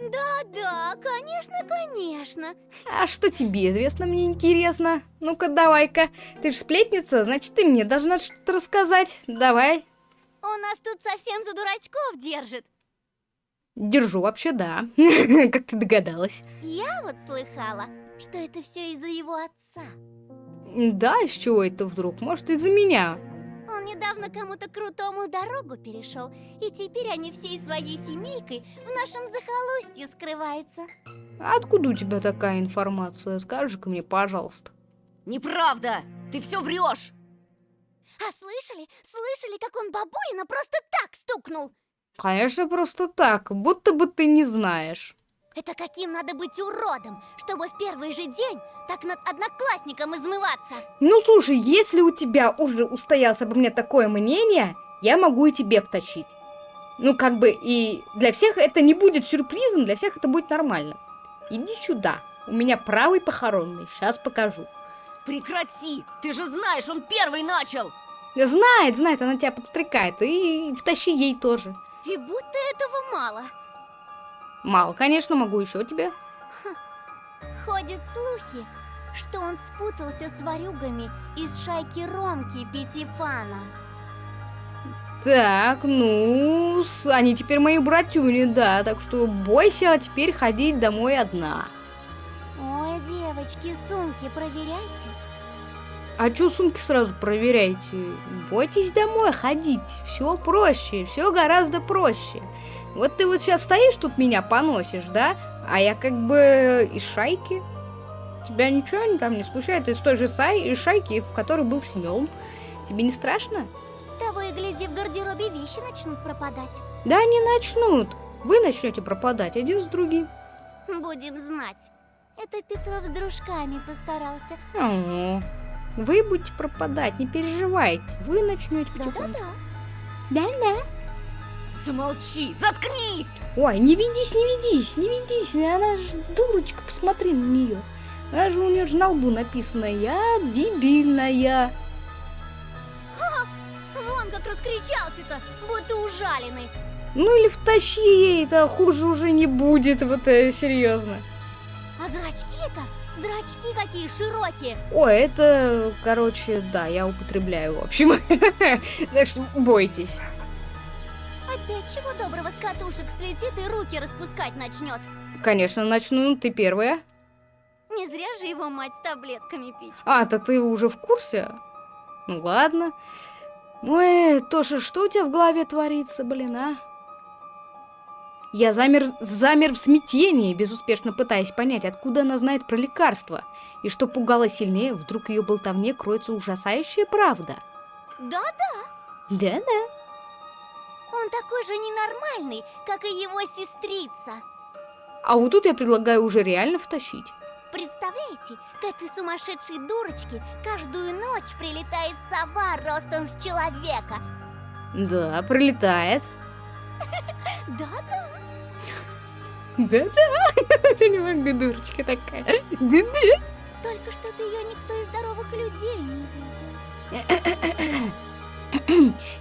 Да, конечно, конечно. А что тебе известно, мне интересно? Ну-ка, давай-ка. Ты же сплетница, значит, ты мне должна что-то рассказать. Давай. Он нас тут совсем за дурачков держит. Держу вообще, да. Как ты догадалась. Я вот слыхала, что это все из-за его отца. Да, из чего это вдруг? Может, из-за меня? Он недавно кому-то крутому дорогу перешел, и теперь они всей своей семейкой в нашем захолустье скрываются. А откуда у тебя такая информация? Скажи-ка мне, пожалуйста. Неправда! Ты все врешь! А слышали? Слышали, как он бабурина просто так стукнул? Конечно, просто так, будто бы ты не знаешь. Это каким надо быть уродом, чтобы в первый же день так над одноклассником измываться? Ну слушай, если у тебя уже устоялось обо мне такое мнение, я могу и тебе втащить. Ну как бы и для всех это не будет сюрпризом, для всех это будет нормально. Иди сюда, у меня правый похоронный, сейчас покажу. Прекрати! Ты же знаешь, он первый начал! Знает, знает, она тебя подстрекает, и втащи ей тоже. И будто этого мало. Мало, конечно, могу еще тебе. Ходят слухи, что он спутался с ворюгами из шайки Ромки Пятифана. Так, ну, они теперь мои братюни, да, так что бойся теперь ходить домой одна. Ой, девочки, сумки проверяйте. А чё сумки сразу проверяйте? Бойтесь домой ходить. Все проще, все гораздо проще. Вот ты вот сейчас стоишь тут меня поносишь, да? А я как бы из шайки. Тебя ничего там не смущает? Ты из той же сай- шайки, в которой был Семен. Тебе не страшно? Того и гляди, в гардеробе вещи начнут пропадать. Да не начнут. Вы начнете пропадать один с другим. Будем знать. Это Петров с дружками постарался. О, вы будете пропадать, не переживайте. Вы начнете потихоньку. Да-да-да. Да-да. Замолчи! Заткнись! Ой, не ведись, не ведись, не ведись. Она же дурочка, посмотри на нее. Она же у нее же на лбу написано «Я дебильная». Вон как раскричался-то, будто ужаленный. Ну или втащи ей, это хуже уже не будет, вот э, серьезно. А зрачки-то, зрачки какие широкие. Ой, это, короче, да, я употребляю, в общем. Так что бойтесь. Опять чего доброго с катушек слетит и руки распускать начнет. Конечно, начну, ты первая. Не зря же его мать с таблетками пить. А, то ты уже в курсе? Ну ладно. Ой, Тоша, что у тебя в голове творится, блин, а? Я замер, замер в смятении, безуспешно пытаясь понять, откуда она знает про лекарства. И что пугало сильнее, вдруг ее болтовне кроется ужасающая правда. Да-да, Да-да. он такой же ненормальный, как и его сестрица. А вот тут я предлагаю уже реально втащить. Представляете, к этой сумасшедшей дурочке каждую ночь прилетает сова ростом с человека. Да, прилетает. Да-да. Да-да. Ты не могу, дурочка такая. Да-да. Только что-то ее никто из здоровых людей не видел.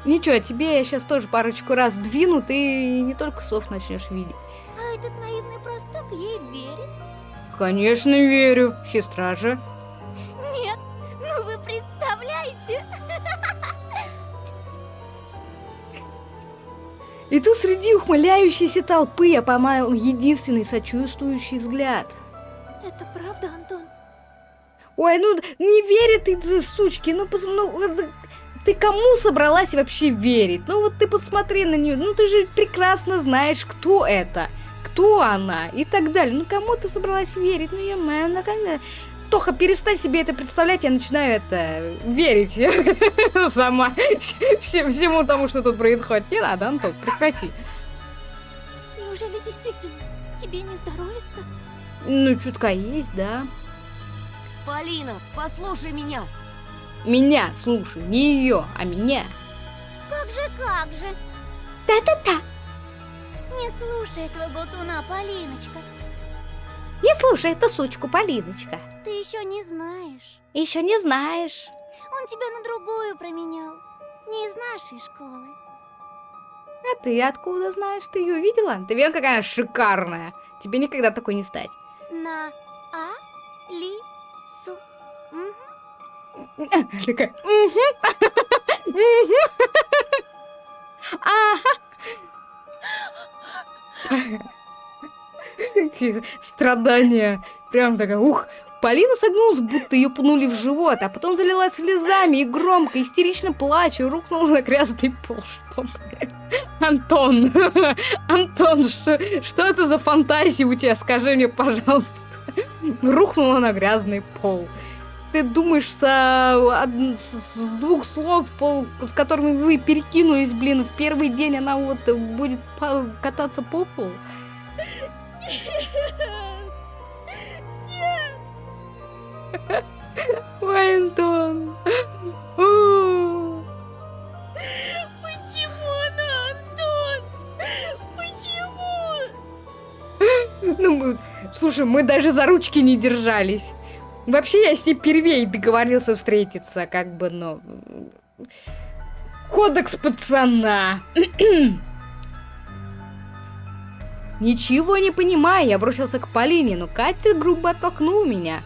Ничего, тебе я сейчас тоже парочку раз двину, ты не только сов начнешь видеть. А этот наивный простак ей верит? Конечно, верю. Сестра же. И тут среди ухмыляющейся толпы я поймал единственный сочувствующий взгляд. Это правда, Антон? Ой, ну не верит ты, сучки, ну, пос- ну ты кому собралась вообще верить? Ну вот ты посмотри на нее, ну ты же прекрасно знаешь, кто это, кто она и так далее. Ну кому ты собралась верить? Ну я моя, конечно. Тоха, перестань себе это представлять, я начинаю это верить сама всем- всему тому, что тут происходит. Не надо, Антон, прекрати. Неужели действительно тебе не здоровится? Ну, чутка есть, да. Полина, послушай меня. Меня, слушай, не ее, а меня. Как же, как же? Да-да-да. Не слушай этого болтуна, Полиночка. Не слушай эту сучку, Полиночка. Ты еще не знаешь. Еще не знаешь. Он тебя на другую променял. Не из нашей школы. А ты откуда знаешь? Ты ее видела? Ты видела, какая шикарная. Тебе никогда такой не стать. На А Ли Су. Такая. Страдания. Прям такая, ух. Полина согнулась, будто ее пнули в живот, а потом залилась слезами и громко, истерично плача, рухнула на грязный пол. Что? Антон, Антон, что, что это за фантазии у тебя? Скажи мне, пожалуйста. Рухнула на грязный пол. Ты думаешь, с, а, од- с- двух слов, пол, с которыми вы перекинулись, блин, в первый день она вот будет кататься по полу? О. Почему она, Антон? Почему? Ну, слушай, мы даже за ручки не держались. Вообще, я с ней первей договорился встретиться, как бы, ну... Кодекс пацана. Ничего не понимаю, я бросился к Полине, но Катя грубо оттолкнула меня.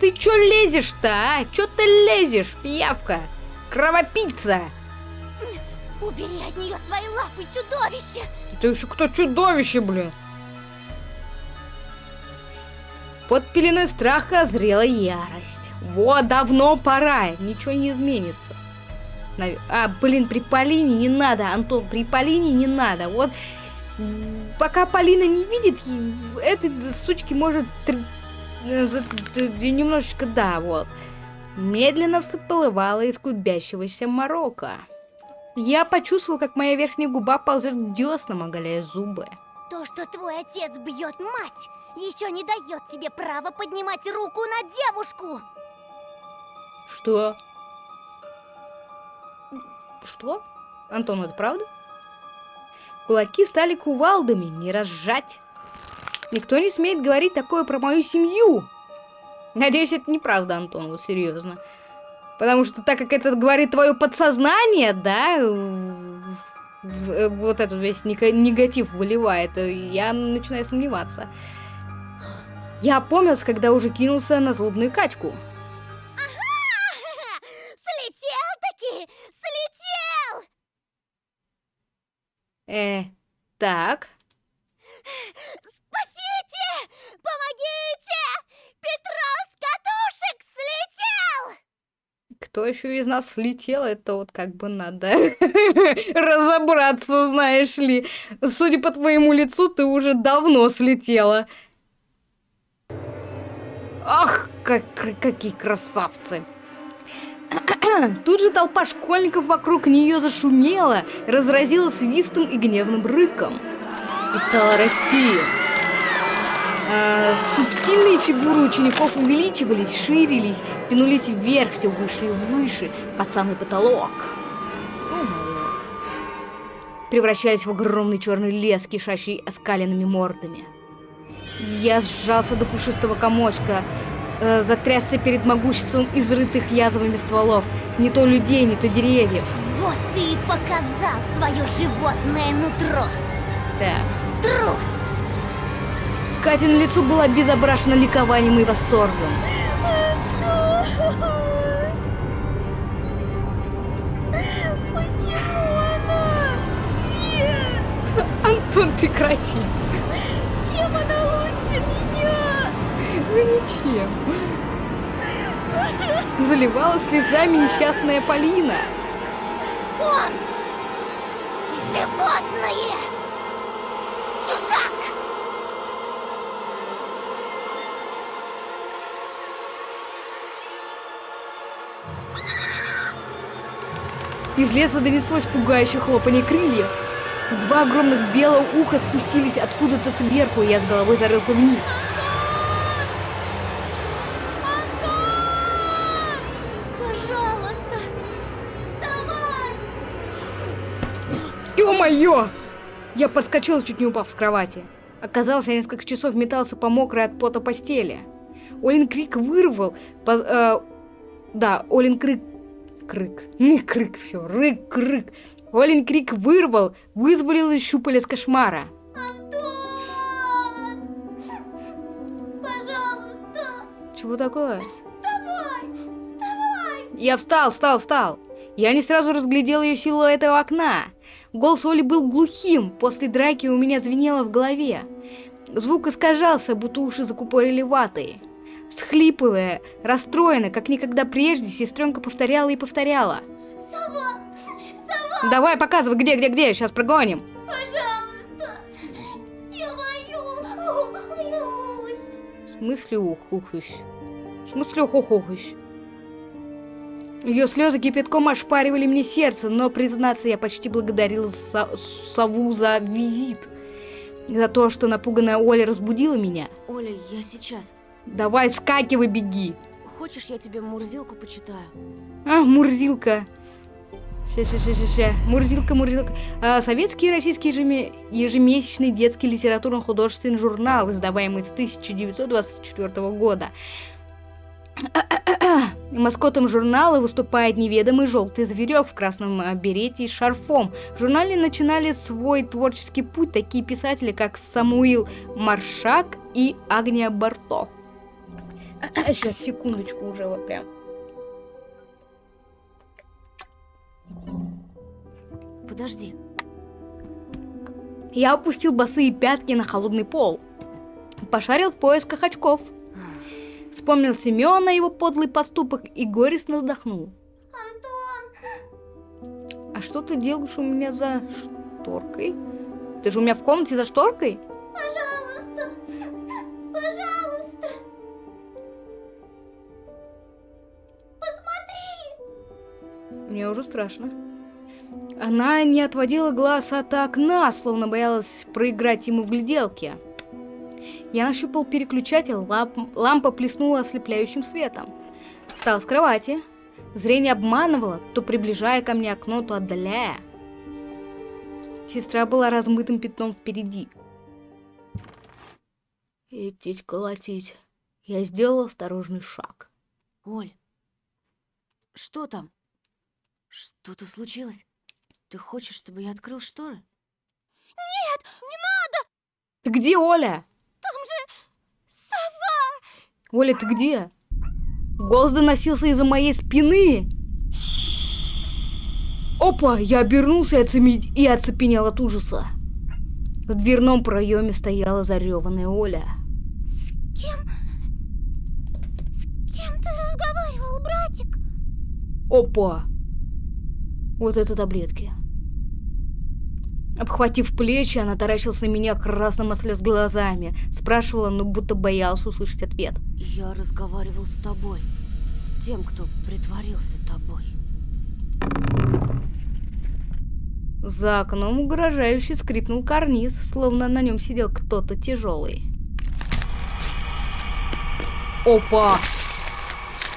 Ты чё лезешь-то, а? Чё ты лезешь, пиявка? Кровопийца! Убери от нее свои лапы, чудовище! Это еще кто чудовище, блин? Под пеленой страха зрела ярость. Вот, давно пора, ничего не изменится. Нав- А, блин, при Полине не надо, Антон, при Полине не надо. Вот, пока Полина не видит, этой сучки может немножечко, да, вот. Медленно всплывала из клубящегося морока. Я почувствовал, как моя верхняя губа ползет к деснам, оголяя зубы. То, что твой отец бьет мать, еще не дает тебе права поднимать руку на девушку! Что? Что? Антон, это правда? Кулаки стали кувалдами, не разжать. Никто не смеет говорить такое про мою семью. Надеюсь, это неправда, Антон, вот серьезно. Потому что так как это говорит твое подсознание, да, вот этот весь негатив выливает, э, я начинаю сомневаться. Я опомнился, когда уже кинулся на злобную Катьку. Слетел-таки! Слетел! Э, так. Спасите! Помогите! Петров с катушек слетел! Кто еще из нас слетел, это вот как бы надо разобраться, знаешь ли. Судя по твоему лицу, ты уже давно слетела. Ах, как, какие красавцы! Тут же толпа школьников вокруг нее зашумела, разразила свистом и гневным рыком. И стала расти. А, субтильные фигуры учеников увеличивались, ширились, тянулись вверх все выше и выше, под самый потолок. Превращались в огромный черный лес, кишащий оскаленными мордами. Я сжался до пушистого комочка, э, затрясся перед могуществом изрытых язвами стволов. Не то людей, не то деревьев. Вот ты и показал свое животное нутро. Да. Трус! Катя на лицо была безображена ликованием и восторгом. Антон, прекрати. Чем она лучше меня? Да ничем. Заливала слезами несчастная Полина. Он! Животное! Чужак! Из леса донеслось пугающее хлопанье крыльев. Два огромных белых уха спустились откуда-то сверху, и я с головой зарылся вниз. Пожалуйста! Вставай! Ё-моё! Я подскочил, чуть не упав с кровати. Оказалось, я несколько часов метался по мокрой от пота постели. Олин крик вырвал... по- э, да, Олин крик... Крик. Не крик, все. Рык, крик. Олин крик вырвал, вызволил из щупалец кошмара. Антон! Пожалуйста! Чего такое? Вставай! Вставай! Я встал, встал, встал. Я не сразу разглядел ее силуэт у окна. Голос Оли был глухим, после драки у меня звенело в голове. Звук искажался, будто уши закупорили ватой. Всхлипывая, расстроена, как никогда прежде, сестренка повторяла и повторяла. Сова! Сова! Давай, показывай, где, где, где, сейчас прогоним. Пожалуйста! Я боюсь! Боюсь! В смысле ухухусь? В смысле ухухусь? Ее слезы кипятком ошпаривали мне сердце, но, признаться, я почти благодарил со- сову за визит. За то, что напуганная Оля разбудила меня. Оля, я сейчас. Давай, скакивай, беги. Хочешь, я тебе Мурзилку почитаю? А, Мурзилка. Ща. Мурзилка, Мурзилка. А, советский и российский ежеме- ежемесячный детский литературно-художественный журнал, издаваемый с 1924 года. Маскотом журнала выступает неведомый желтый зверек в красном а, берете и шарфом. В журнале начинали свой творческий путь такие писатели, как Самуил Маршак и Агния Барто. Сейчас, секундочку уже, вот прям. Подожди. Я опустил босые пятки на холодный пол. Пошарил в поисках очков. Вспомнил Семена, его подлый поступок и горестно вздохнул. Антон! А что ты делаешь у меня за шторкой? Ты же у меня в комнате за шторкой? Пожалуйста! Пожалуйста! Мне уже страшно. Она не отводила глаз от окна, словно боялась проиграть ему в гляделке. Я нащупал переключатель, ламп- лампа плеснула ослепляющим светом. Встал с кровати. Зрение обманывало, то приближая ко мне окно, то отдаляя. Сестра была размытым пятном впереди. Идти колотить. Я сделал осторожный шаг. Оль, что там? Что-то случилось? Ты хочешь, чтобы я открыл шторы? Ты где, Оля? Там же сова! Оля, ты где? Голос доносился из-за моей спины. Опа! Я обернулся и, оцеми- и оцепенел от ужаса. В дверном проеме стояла зареванная Оля. С кем... С кем ты разговаривал, братик? Опа! Вот это таблетки. Обхватив плечи, она таращилась на меня красным от слез глазами. Спрашивала, но будто боялась услышать ответ. Я разговаривал с тобой. С тем, кто притворился тобой. За окном угрожающе скрипнул карниз, словно на нем сидел кто-то тяжелый. Опа!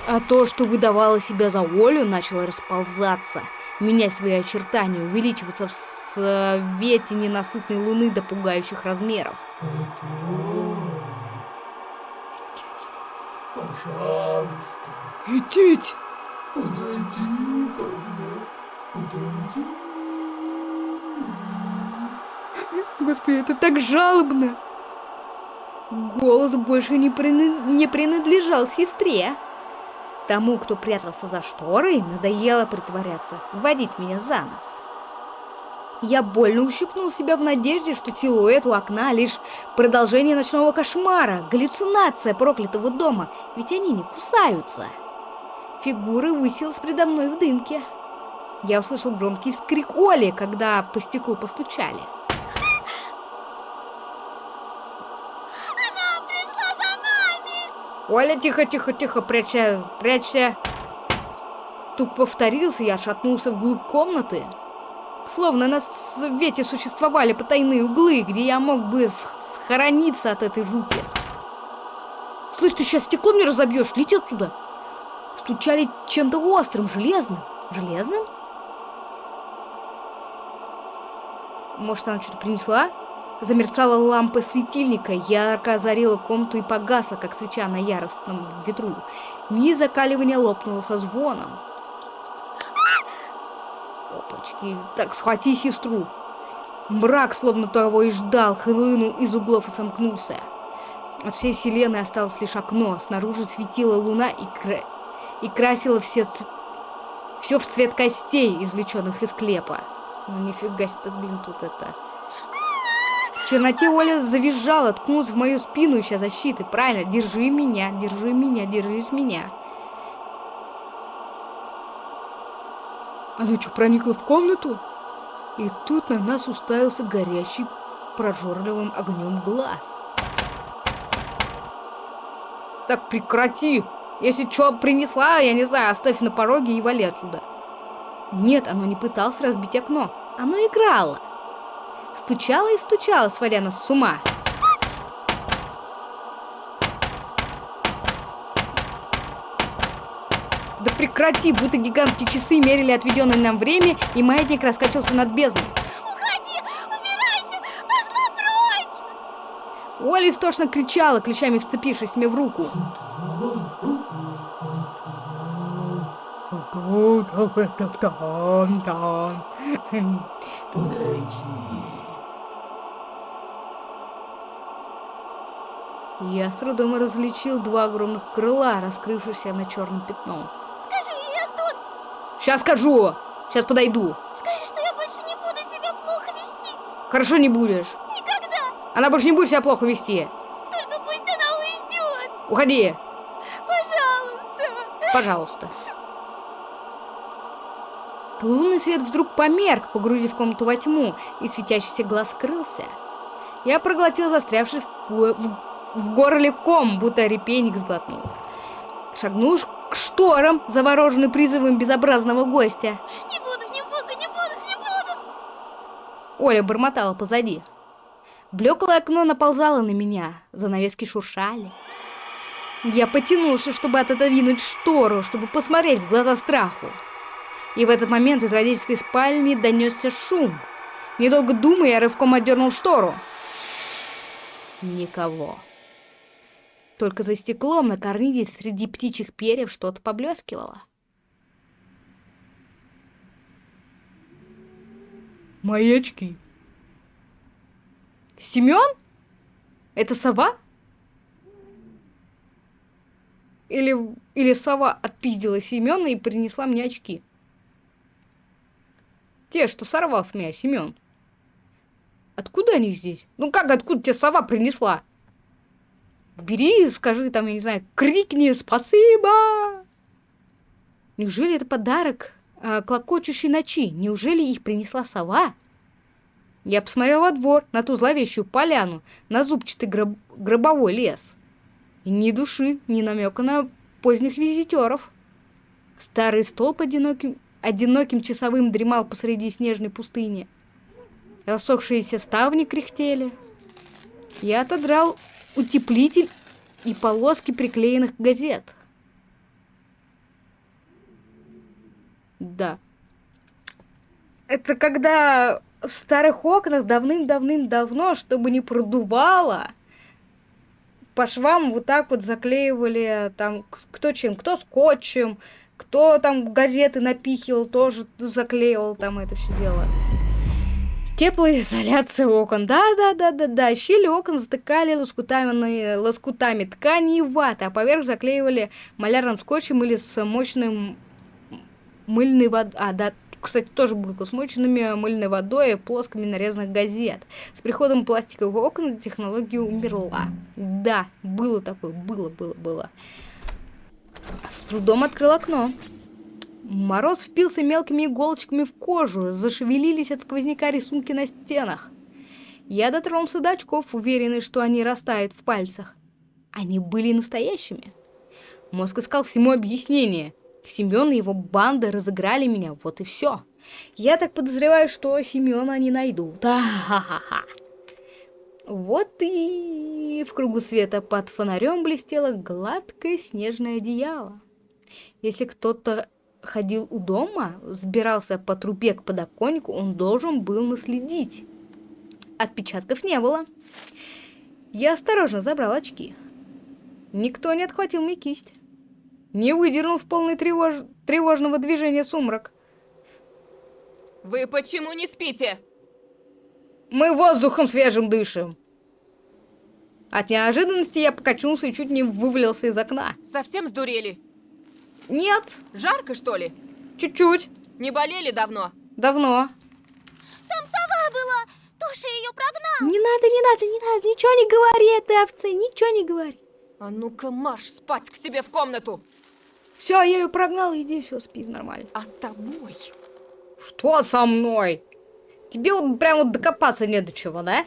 А то, что выдавало себя за Олю, начало расползаться, менять свои очертания, увеличиваться в свете ненасытной луны до пугающих размеров. Идите! Господи, это так жалобно! Голос больше не, прины- не принадлежал сестре. Тому, кто прятался за шторой, надоело притворяться, вводить меня за нос. Я больно ущипнул себя в надежде, что силуэт у окна лишь продолжение ночного кошмара, галлюцинация проклятого дома, ведь они не кусаются. Фигура высилась предо мной в дымке. Я услышал громкий вскрик Оли, когда по стеклу постучали. Оля, тихо, тихо, тихо, прячься, прячься. Тут повторился, я отшатнулся вглубь комнаты. Словно на свете существовали потайные углы, где я мог бы схорониться от этой жути. Слышь, ты сейчас стекло мне разобьешь, лети отсюда. Стучали чем-то острым, железным. Железным? Может, она что-то принесла? Замерцала лампа светильника, ярко озарила комнату и погасла, как свеча на яростном ветру. Низ закаливания лопнуло со звоном. Опачки, так схвати сестру. Мрак, словно того и ждал, хлынул из углов и сомкнулся. От всей вселенной осталось лишь окно, снаружи светила луна и, кра... и красила все, ц... все в цвет костей, извлеченных из клепа. Ну нифига себе, блин, тут это... В черноте Оля завизжала, ткнулась в мою спину, ища защиты. Правильно, держи меня, держи меня, держись меня. Она что, проникла в комнату? И тут на нас уставился горящий прожорливым огнем глаз. Так прекрати! Если что принесла, я не знаю, оставь на пороге и вали отсюда. Нет, оно не пыталось разбить окно. Оно играло. Стучало и стучало, сводя нас с ума. Да прекрати, будто гигантские часы мерили отведенное нам время, и маятник раскачивался над бездной. Уходи! Убирайся! Пошла прочь! Оля истошно кричала, клещами вцепившись мне в руку. Я с трудом различил два огромных крыла, раскрывшихся на черном пятном. Скажи ей, Антон! Сейчас скажу! Сейчас подойду. Скажи, что я больше не буду себя плохо вести! Хорошо не будешь. Никогда! Она больше не будет себя плохо вести. Только пусть она уйдет! Уходи, Пожалуйста! пожалуйста. Лунный свет вдруг померк, погрузив комнату во тьму, и светящийся глаз скрылся. Я проглотил застрявший в, в- в горле ком, будто репейник сглотнул. Шагнул к шторам, завороженный призывом безобразного гостя. Не буду, не буду, не буду, не буду! Оля бормотала позади. Блеклое окно наползало на меня, занавески шуршали. Я потянулся, чтобы отодвинуть штору, чтобы посмотреть в глаза страху. И в этот момент из родительской спальни донесся шум. Недолго думая, я рывком отдернул штору. Никого. Только за стеклом на карнизе среди птичьих перьев что-то поблескивало. Мои очки. Семен? Это сова? Или, или сова отпиздила Семена и принесла мне очки? Те, что сорвал с меня Семен. Откуда они здесь? Ну как, откуда тебе сова принесла? Бери, скажи там, я не знаю, крикни «Спасибо!» Неужели это подарок э, клокочущей ночи? Неужели их принесла сова? Я посмотрел во двор, на ту зловещую поляну, на зубчатый гроб... гробовой лес. И ни души, ни намека на поздних визитеров. Старый столб одиноким, одиноким часовым дремал посреди снежной пустыни. Рассохшиеся ставни кряхтели. Я отодрал утеплитель и полоски приклеенных газет. Да. Это когда в старых окнах давным-давным-давно, чтобы не продувало, по швам вот так вот заклеивали там кто чем, кто скотчем, кто там газеты напихивал, тоже заклеивал там это все дело. Теплоизоляция окон. Да-да-да-да-да. Щели окон затыкали лоскутами, лоскутами ткани и ваты, а поверх заклеивали малярным скотчем или с мощным мыльной водой. А, да, кстати, тоже было с моченными мыльной водой и плоскими нарезанных газет. С приходом пластиковых окон технология умерла. Да, было такое, было, было, было. С трудом открыл окно. Мороз впился мелкими иголочками в кожу, зашевелились от сквозняка рисунки на стенах. Я дотронулся до очков, уверенный, что они растают в пальцах. Они были настоящими. Мозг искал всему объяснение. Семен и его банда разыграли меня, вот и все. Я так подозреваю, что Семена они найдут. А-ха-ха-ха. Вот и в кругу света под фонарем блестело гладкое снежное одеяло. Если кто-то ходил у дома, взбирался по трубе к подоконнику, он должен был наследить. Отпечатков не было. Я осторожно забрал очки. Никто не отхватил мне кисть. Не выдернул в полный тревож... тревожного движения сумрак. Вы почему не спите? Мы воздухом свежим дышим. От неожиданности я покачнулся и чуть не вывалился из окна. Совсем сдурели? Нет, Жарко, что ли? чуть-чуть. Не болели давно? Давно. Там сова была! Тоша ее прогнал! Не надо, не надо, не надо, ничего не говори этой овце, ничего не говори. А ну-ка, марш спать к себе в комнату! Все, я ее прогнал, иди, все, спи нормально. А с тобой? Что со мной? Тебе вот прям вот докопаться не до чего, да?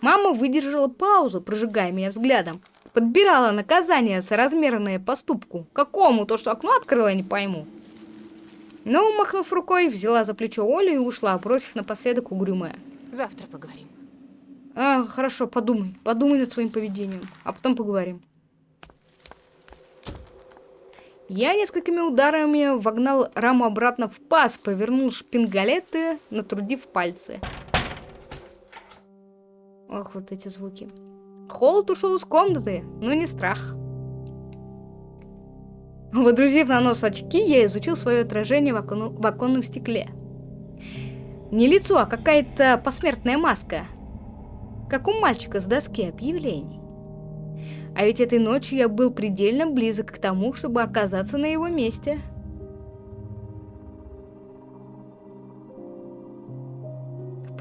Мама выдержала паузу, прожигая меня взглядом. Подбирала наказание соразмерное поступку. Какому? То, что окно открыла, я не пойму. Но, махнув рукой, взяла за плечо Олю и ушла, бросив напоследок угрюмая. Завтра поговорим. А, хорошо, подумай. Подумай над своим поведением. А потом поговорим. Я несколькими ударами вогнал раму обратно в паз, повернул шпингалеты, натрудив пальцы. Ох, вот эти звуки. Холод ушел из комнаты, но не страх. Водрузив на нос очки, я изучил свое отражение в, окону- в оконном стекле. Не лицо, а какая-то посмертная маска. Как у мальчика с доски объявлений. А ведь этой ночью я был предельно близок к тому, чтобы оказаться на его месте.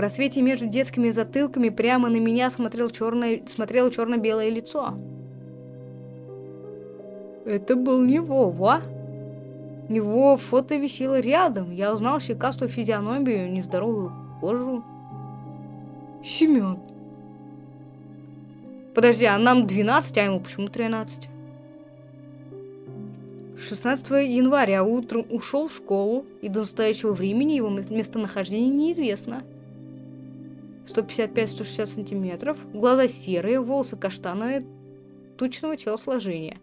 Просвете между детскими затылками прямо на меня смотрел черное, смотрело черно-белое лицо. Это был не Вова. Его фото висело рядом. Я узнал щекастую физиономию, нездоровую кожу. Семен. Подожди, а нам 12, а ему почему 13? 16 января утром ушел в школу, и до настоящего времени его ме- местонахождение неизвестно. 155-160 сантиметров, глаза серые, волосы каштановые, тучного телосложения.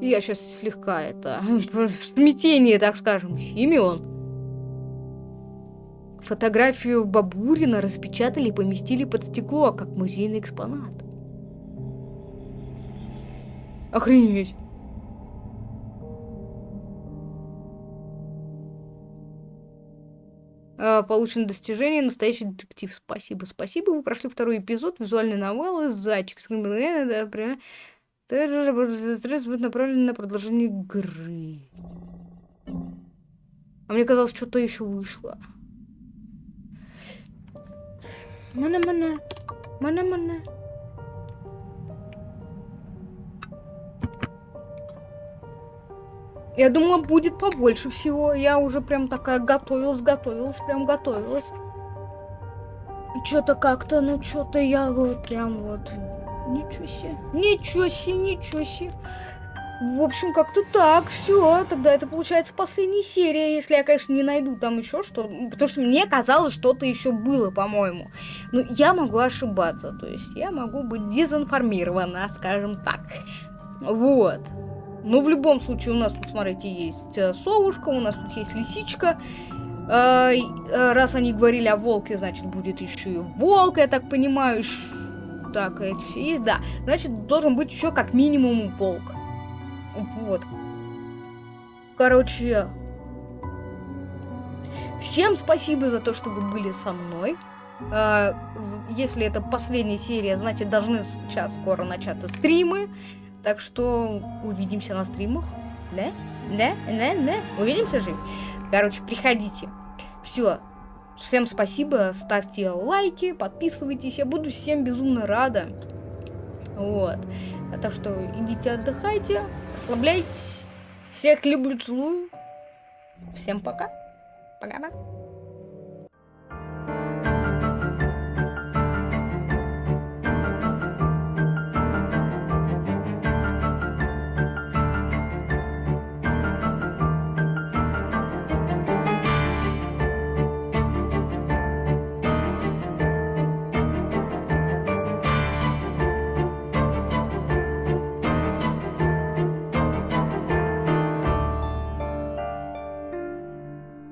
Я сейчас слегка это... В смятении, так скажем. Симеон. Фотографию Бабурина распечатали и поместили под стекло, как музейный экспонат. Охренеть. Получено достижение настоящий детектив. Спасибо, спасибо. Вы прошли второй эпизод визуальной новеллы «Зайчик». Стресс будет направлен на продолжение игры. А мне казалось, что-то еще вышло. Мана-мана. Мана-мана. Я думала, будет побольше всего. Я уже прям такая готовилась, готовилась, прям готовилась. Что-то как-то, ну что-то я вот прям вот... Ничего себе, ничего себе, ничего себе. В общем, как-то так, все. Тогда это получается последняя серия, если я, конечно, не найду там еще что. Потому что мне казалось, что-то еще было, по-моему. Ну, я могу ошибаться. То есть я могу быть дезинформирована, скажем так. Вот. Но в любом случае у нас тут, смотрите, есть э, совушка, у нас тут есть лисичка. Э, э, раз они говорили о волке, значит, будет еще и волк, я так понимаю. Так, эти все есть, да. Значит, должен быть еще как минимум волк. Вот. Короче, всем спасибо за то, что вы были со мной. Если это последняя серия, значит, должны сейчас скоро начаться стримы. Так что увидимся на стримах. Да? Да? Да? Да? Увидимся же? Короче, приходите. Все. Всем спасибо. Ставьте лайки, подписывайтесь. Я буду всем безумно рада. Вот. А так что идите отдыхайте, расслабляйтесь. Всех люблю, целую. Всем пока. Пока-пока.